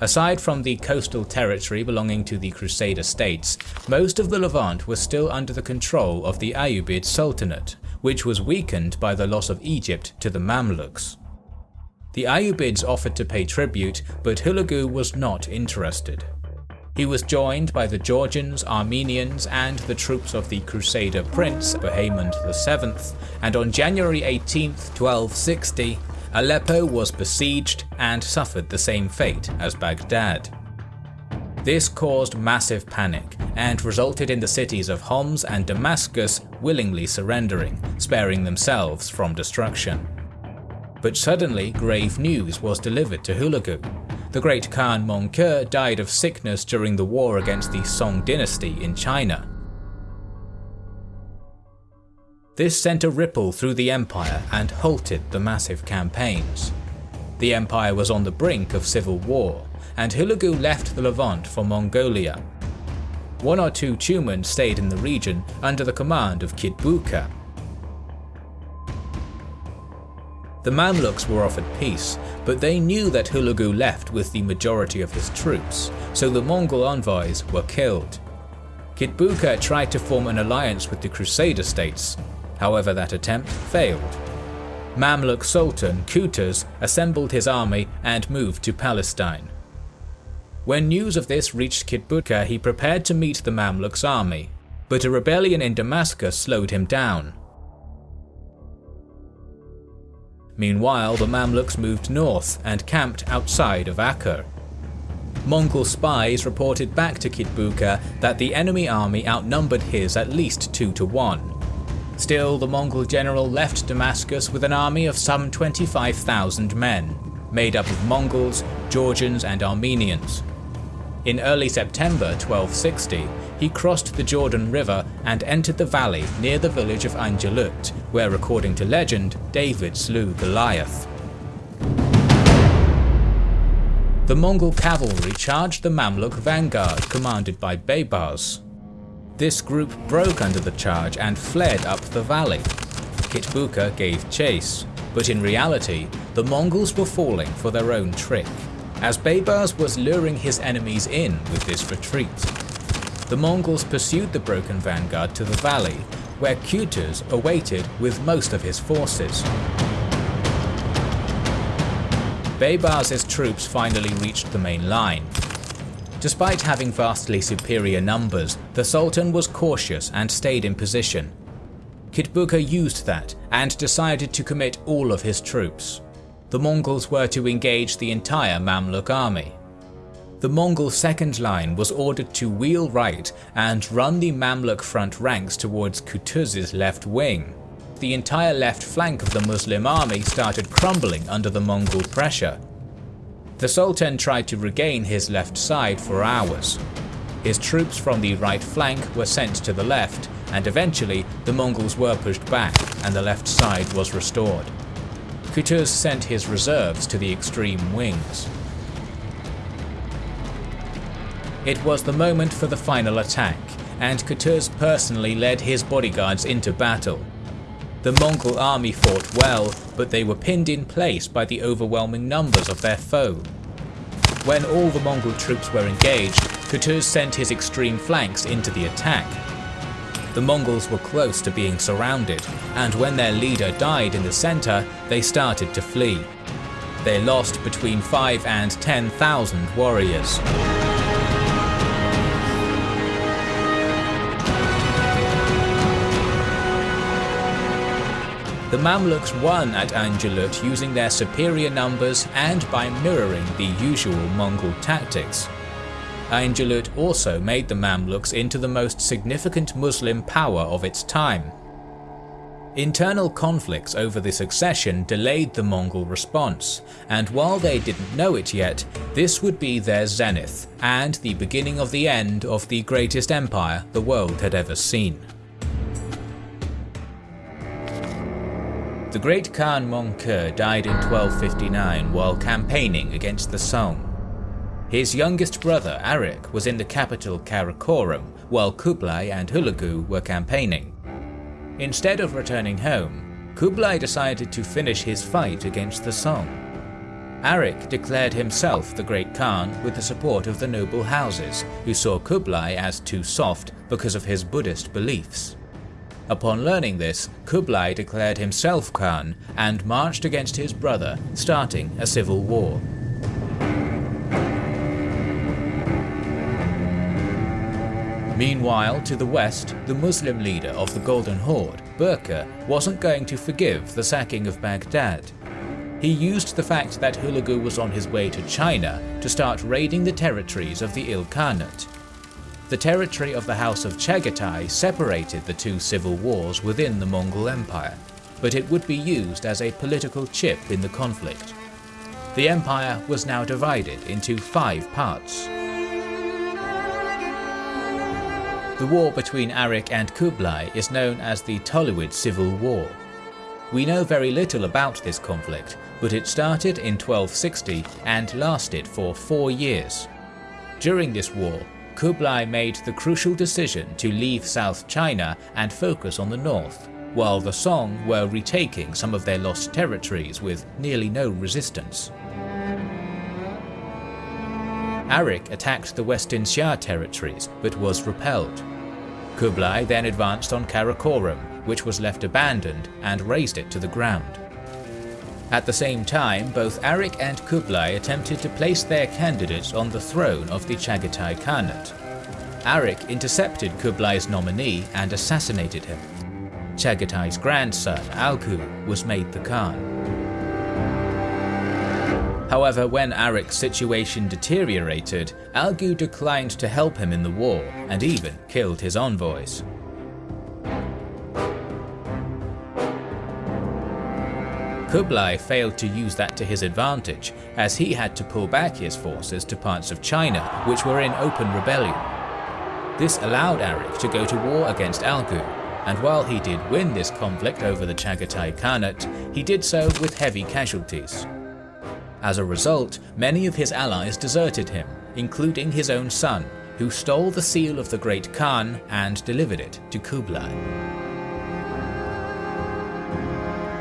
Aside from the coastal territory belonging to the Crusader states, most of the Levant was still under the control of the Ayyubid Sultanate, which was weakened by the loss of Egypt to the Mamluks. The Ayyubids offered to pay tribute, but Hulagu was not interested. He was joined by the Georgians, Armenians, and the troops of the Crusader prince Bohemond VII, and on January 18, 1260, Aleppo was besieged and suffered the same fate as Baghdad. This caused massive panic and resulted in the cities of Homs and Damascus willingly surrendering, sparing themselves from destruction. But suddenly grave news was delivered to Hulagu. The great Khan Möngke died of sickness during the war against the Song dynasty in China, this sent a ripple through the empire and halted the massive campaigns. The empire was on the brink of civil war, and Hulagu left the Levant for Mongolia. One or two Tumans stayed in the region under the command of Kitbuka. The Mamluks were offered peace, but they knew that Hulagu left with the majority of his troops, so the Mongol envoys were killed. Kitbuka tried to form an alliance with the Crusader states, However, that attempt failed. Mamluk Sultan Qutuz assembled his army and moved to Palestine. When news of this reached Kitbuka, he prepared to meet the Mamluk's army, but a rebellion in Damascus slowed him down. Meanwhile, the Mamluks moved north and camped outside of Acre. Mongol spies reported back to Kitbuka that the enemy army outnumbered his at least 2 to 1, Still, the Mongol general left Damascus with an army of some 25,000 men, made up of Mongols, Georgians and Armenians. In early September 1260, he crossed the Jordan River and entered the valley near the village of Ain Jalut, where according to legend, David slew Goliath. The Mongol cavalry charged the Mamluk vanguard commanded by Baybars. This group broke under the charge and fled up the valley. Kitbuka gave chase, but in reality, the Mongols were falling for their own trick, as Baybars was luring his enemies in with this retreat. The Mongols pursued the broken vanguard to the valley, where Qutuz awaited with most of his forces. Baybars' troops finally reached the main line, Despite having vastly superior numbers, the Sultan was cautious and stayed in position. Kitbuka used that and decided to commit all of his troops. The Mongols were to engage the entire Mamluk army. The Mongol second line was ordered to wheel right and run the Mamluk front ranks towards Kutuz's left wing. The entire left flank of the Muslim army started crumbling under the Mongol pressure. The Sultan tried to regain his left side for hours. His troops from the right flank were sent to the left, and eventually the Mongols were pushed back and the left side was restored. Kutuz sent his reserves to the extreme wings. It was the moment for the final attack, and Kutuz personally led his bodyguards into battle. The Mongol army fought well, but they were pinned in place by the overwhelming numbers of their foe. When all the Mongol troops were engaged, Kutuz sent his extreme flanks into the attack. The Mongols were close to being surrounded, and when their leader died in the center, they started to flee. They lost between 5 and 10,000 warriors. The Mamluks won at Ain using their superior numbers and by mirroring the usual Mongol tactics. Ain also made the Mamluks into the most significant Muslim power of its time. Internal conflicts over the succession delayed the Mongol response, and while they didn't know it yet, this would be their zenith and the beginning of the end of the greatest empire the world had ever seen. The great Khan Möngke died in 1259 while campaigning against the Song. His youngest brother Arik was in the capital Karakorum while Kublai and Hulagu were campaigning. Instead of returning home, Kublai decided to finish his fight against the Song. Arik declared himself the Great Khan with the support of the noble houses, who saw Kublai as too soft because of his Buddhist beliefs. Upon learning this, Kublai declared himself Khan and marched against his brother, starting a civil war. Meanwhile, to the west, the Muslim leader of the Golden Horde, Berke, wasn't going to forgive the sacking of Baghdad. He used the fact that Hulagu was on his way to China to start raiding the territories of the Ilkhanate. The territory of the House of Chagatai separated the two civil wars within the Mongol Empire, but it would be used as a political chip in the conflict. The empire was now divided into five parts. The war between Arik and Kublai is known as the Toluid Civil War. We know very little about this conflict, but it started in 1260 and lasted for four years. During this war, Kublai made the crucial decision to leave South China and focus on the north, while the Song were retaking some of their lost territories with nearly no resistance. Arik attacked the Western Xia territories but was repelled. Kublai then advanced on Karakorum, which was left abandoned, and razed it to the ground. At the same time, both Arik and Kublai attempted to place their candidates on the throne of the Chagatai Khanate. Arik intercepted Kublai's nominee and assassinated him. Chagatai's grandson, Algu, was made the Khan. However, when Arik's situation deteriorated, Algu declined to help him in the war and even killed his envoys. Kublai failed to use that to his advantage, as he had to pull back his forces to parts of China which were in open rebellion. This allowed Arik to go to war against Algu, and while he did win this conflict over the Chagatai Khanate, he did so with heavy casualties. As a result, many of his allies deserted him, including his own son, who stole the seal of the Great Khan and delivered it to Kublai.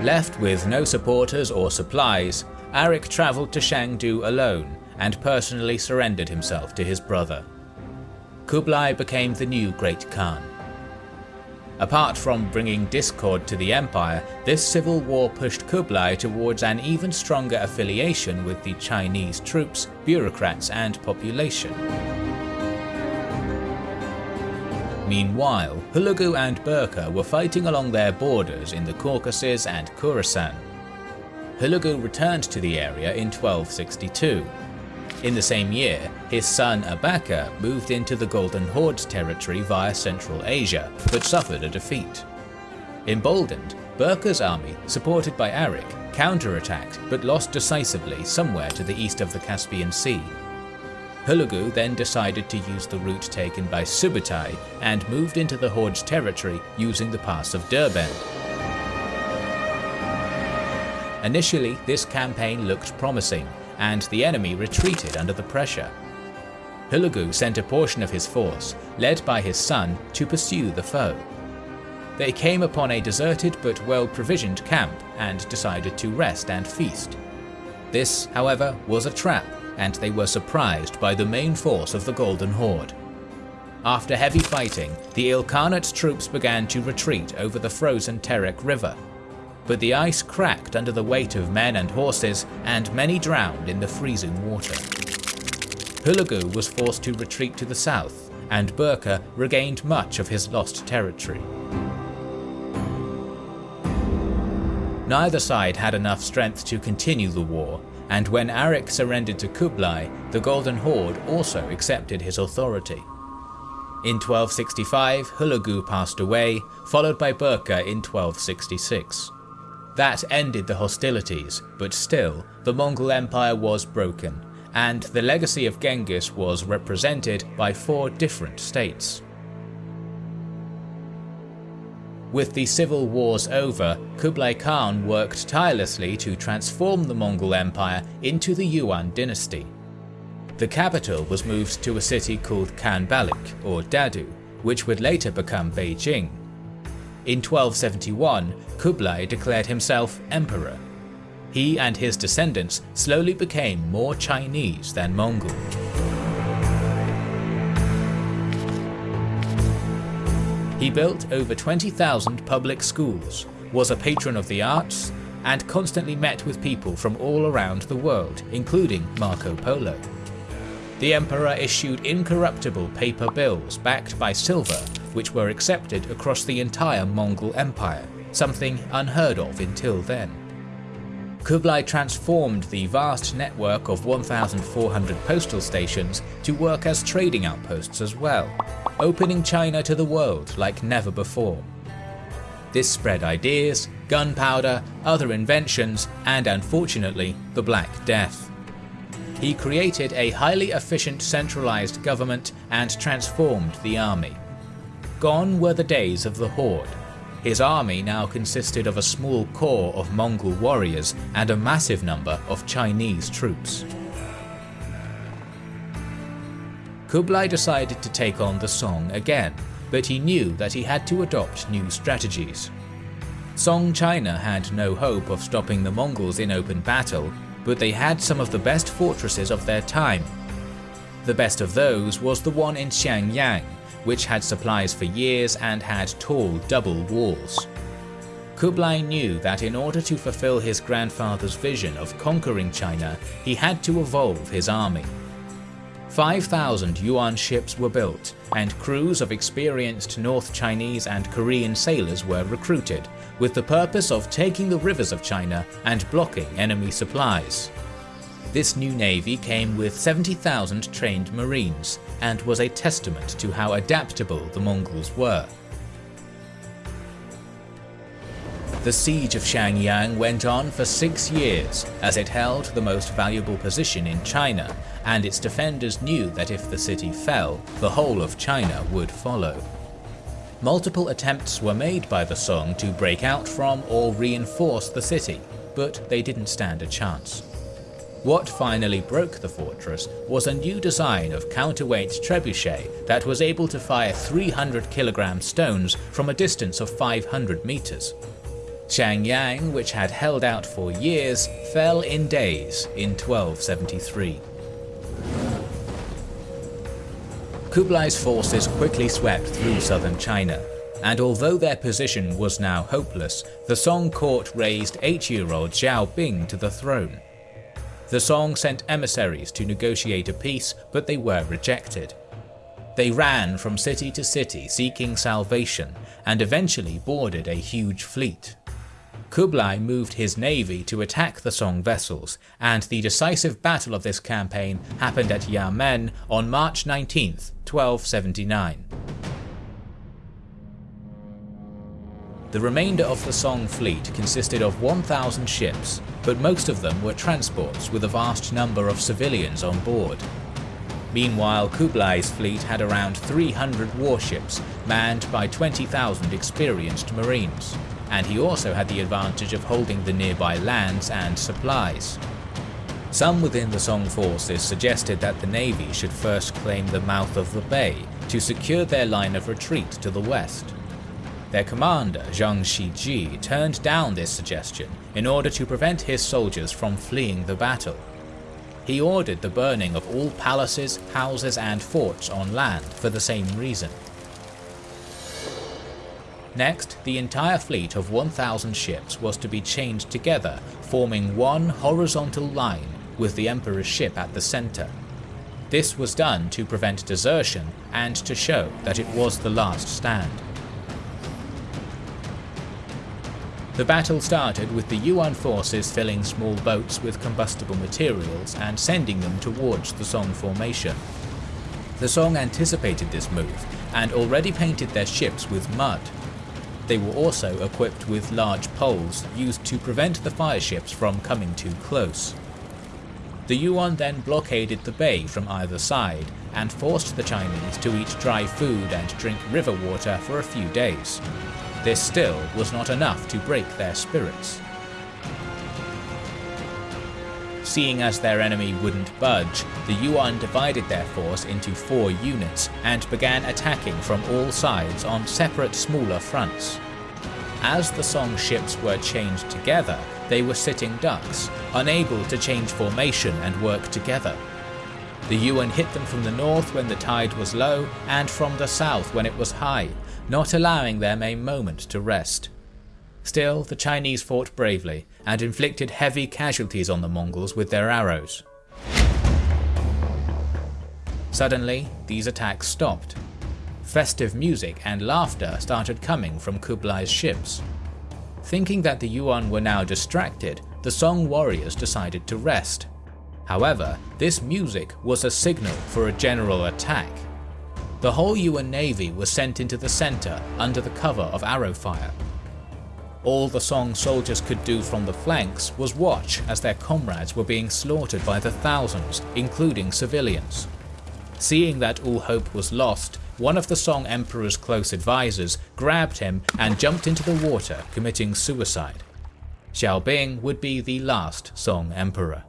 Left with no supporters or supplies, Arik travelled to Shangdu alone and personally surrendered himself to his brother. Kublai became the new Great Khan. Apart from bringing discord to the empire, this civil war pushed Kublai towards an even stronger affiliation with the Chinese troops, bureaucrats and population. Meanwhile, Hulagu and Berke were fighting along their borders in the Caucasus and Khorasan. Hulagu returned to the area in 1262. In the same year, his son Abaka moved into the Golden Horde's territory via Central Asia, but suffered a defeat. Emboldened, Berke's army, supported by Arik, counterattacked but lost decisively somewhere to the east of the Caspian Sea. Hulagu then decided to use the route taken by Subutai and moved into the Horde's territory using the pass of Derbend. Initially, this campaign looked promising, and the enemy retreated under the pressure. Hulagu sent a portion of his force, led by his son, to pursue the foe. They came upon a deserted but well-provisioned camp and decided to rest and feast. This, however, was a trap, and they were surprised by the main force of the Golden Horde. After heavy fighting, the Ilkhanate troops began to retreat over the frozen Terek River, but the ice cracked under the weight of men and horses, and many drowned in the freezing water. Hulagu was forced to retreat to the south, and Berke regained much of his lost territory. Neither side had enough strength to continue the war, and when Arik surrendered to Kublai, the Golden Horde also accepted his authority. In 1265, Hulagu passed away, followed by Berke in 1266. That ended the hostilities, but still, the Mongol Empire was broken, and the legacy of Genghis was represented by four different states. With the civil wars over, Kublai Khan worked tirelessly to transform the Mongol Empire into the Yuan dynasty. The capital was moved to a city called Khanbalik, or Dadu, which would later become Beijing, in 1271, Kublai declared himself emperor. He and his descendants slowly became more Chinese than Mongol. He built over 20,000 public schools, was a patron of the arts, and constantly met with people from all around the world, including Marco Polo. The emperor issued incorruptible paper bills backed by silver which were accepted across the entire Mongol Empire, something unheard of until then. Kublai transformed the vast network of 1,400 postal stations to work as trading outposts as well, opening China to the world like never before. This spread ideas, gunpowder, other inventions, and unfortunately, the Black Death. He created a highly efficient centralized government and transformed the army. Gone were the days of the Horde. His army now consisted of a small corps of Mongol warriors and a massive number of Chinese troops. Kublai decided to take on the Song again, but he knew that he had to adopt new strategies. Song China had no hope of stopping the Mongols in open battle, but they had some of the best fortresses of their time. The best of those was the one in Xiangyang, which had supplies for years and had tall double walls. Kublai knew that in order to fulfill his grandfather's vision of conquering China, he had to evolve his army. 5,000 Yuan ships were built, and crews of experienced North Chinese and Korean sailors were recruited, with the purpose of taking the rivers of China and blocking enemy supplies. This new navy came with 70,000 trained marines, and was a testament to how adaptable the Mongols were. The siege of Xiangyang went on for six years, as it held the most valuable position in China, and its defenders knew that if the city fell, the whole of China would follow. Multiple attempts were made by the Song to break out from or reinforce the city, but they didn't stand a chance. What finally broke the fortress was a new design of counterweight trebuchet that was able to fire 300 kilogram stones from a distance of 500 meters. Xiangyang, which had held out for years, fell in days in 1273. Kublai's forces quickly swept through southern China, and although their position was now hopeless, the Song court raised 8-year-old Zhao Bing to the throne. The Song sent emissaries to negotiate a peace, but they were rejected. They ran from city to city seeking salvation, and eventually boarded a huge fleet. Kublai moved his navy to attack the Song vessels, and the decisive battle of this campaign happened at Yamen on March 19, 1279. The remainder of the Song fleet consisted of 1,000 ships, but most of them were transports with a vast number of civilians on board. Meanwhile, Kublai's fleet had around 300 warships, manned by 20,000 experienced marines and he also had the advantage of holding the nearby lands and supplies. Some within the Song forces suggested that the navy should first claim the mouth of the bay to secure their line of retreat to the west. Their commander, Zhang Shijie, turned down this suggestion in order to prevent his soldiers from fleeing the battle. He ordered the burning of all palaces, houses and forts on land for the same reason. Next, the entire fleet of 1,000 ships was to be chained together, forming one horizontal line with the Emperor's ship at the centre. This was done to prevent desertion and to show that it was the last stand. The battle started with the Yuan forces filling small boats with combustible materials and sending them towards the Song formation. The Song anticipated this move and already painted their ships with mud, they were also equipped with large poles used to prevent the fireships from coming too close. The Yuan then blockaded the bay from either side and forced the Chinese to eat dry food and drink river water for a few days. This still was not enough to break their spirits. Seeing as their enemy wouldn't budge, the Yuan divided their force into four units and began attacking from all sides on separate smaller fronts. As the Song ships were chained together, they were sitting ducks, unable to change formation and work together. The Yuan hit them from the north when the tide was low and from the south when it was high, not allowing them a moment to rest. Still, the Chinese fought bravely and inflicted heavy casualties on the Mongols with their arrows. Suddenly, these attacks stopped. Festive music and laughter started coming from Kublai's ships. Thinking that the Yuan were now distracted, the Song warriors decided to rest. However, this music was a signal for a general attack. The whole Yuan navy was sent into the center under the cover of arrow fire. All the Song soldiers could do from the flanks was watch as their comrades were being slaughtered by the thousands, including civilians. Seeing that all hope was lost, one of the Song Emperor's close advisors grabbed him and jumped into the water, committing suicide. Zhao Bing would be the last Song Emperor.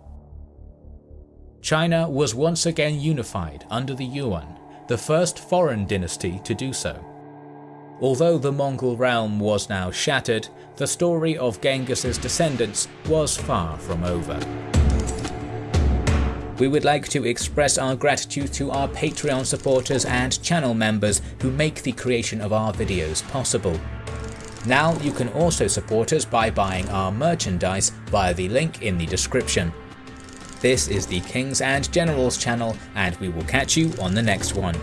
China was once again unified under the Yuan, the first foreign dynasty to do so. Although the Mongol realm was now shattered, the story of Genghis's descendants was far from over. We would like to express our gratitude to our Patreon supporters and channel members who make the creation of our videos possible. Now you can also support us by buying our merchandise via the link in the description. This is the Kings and Generals channel and we will catch you on the next one.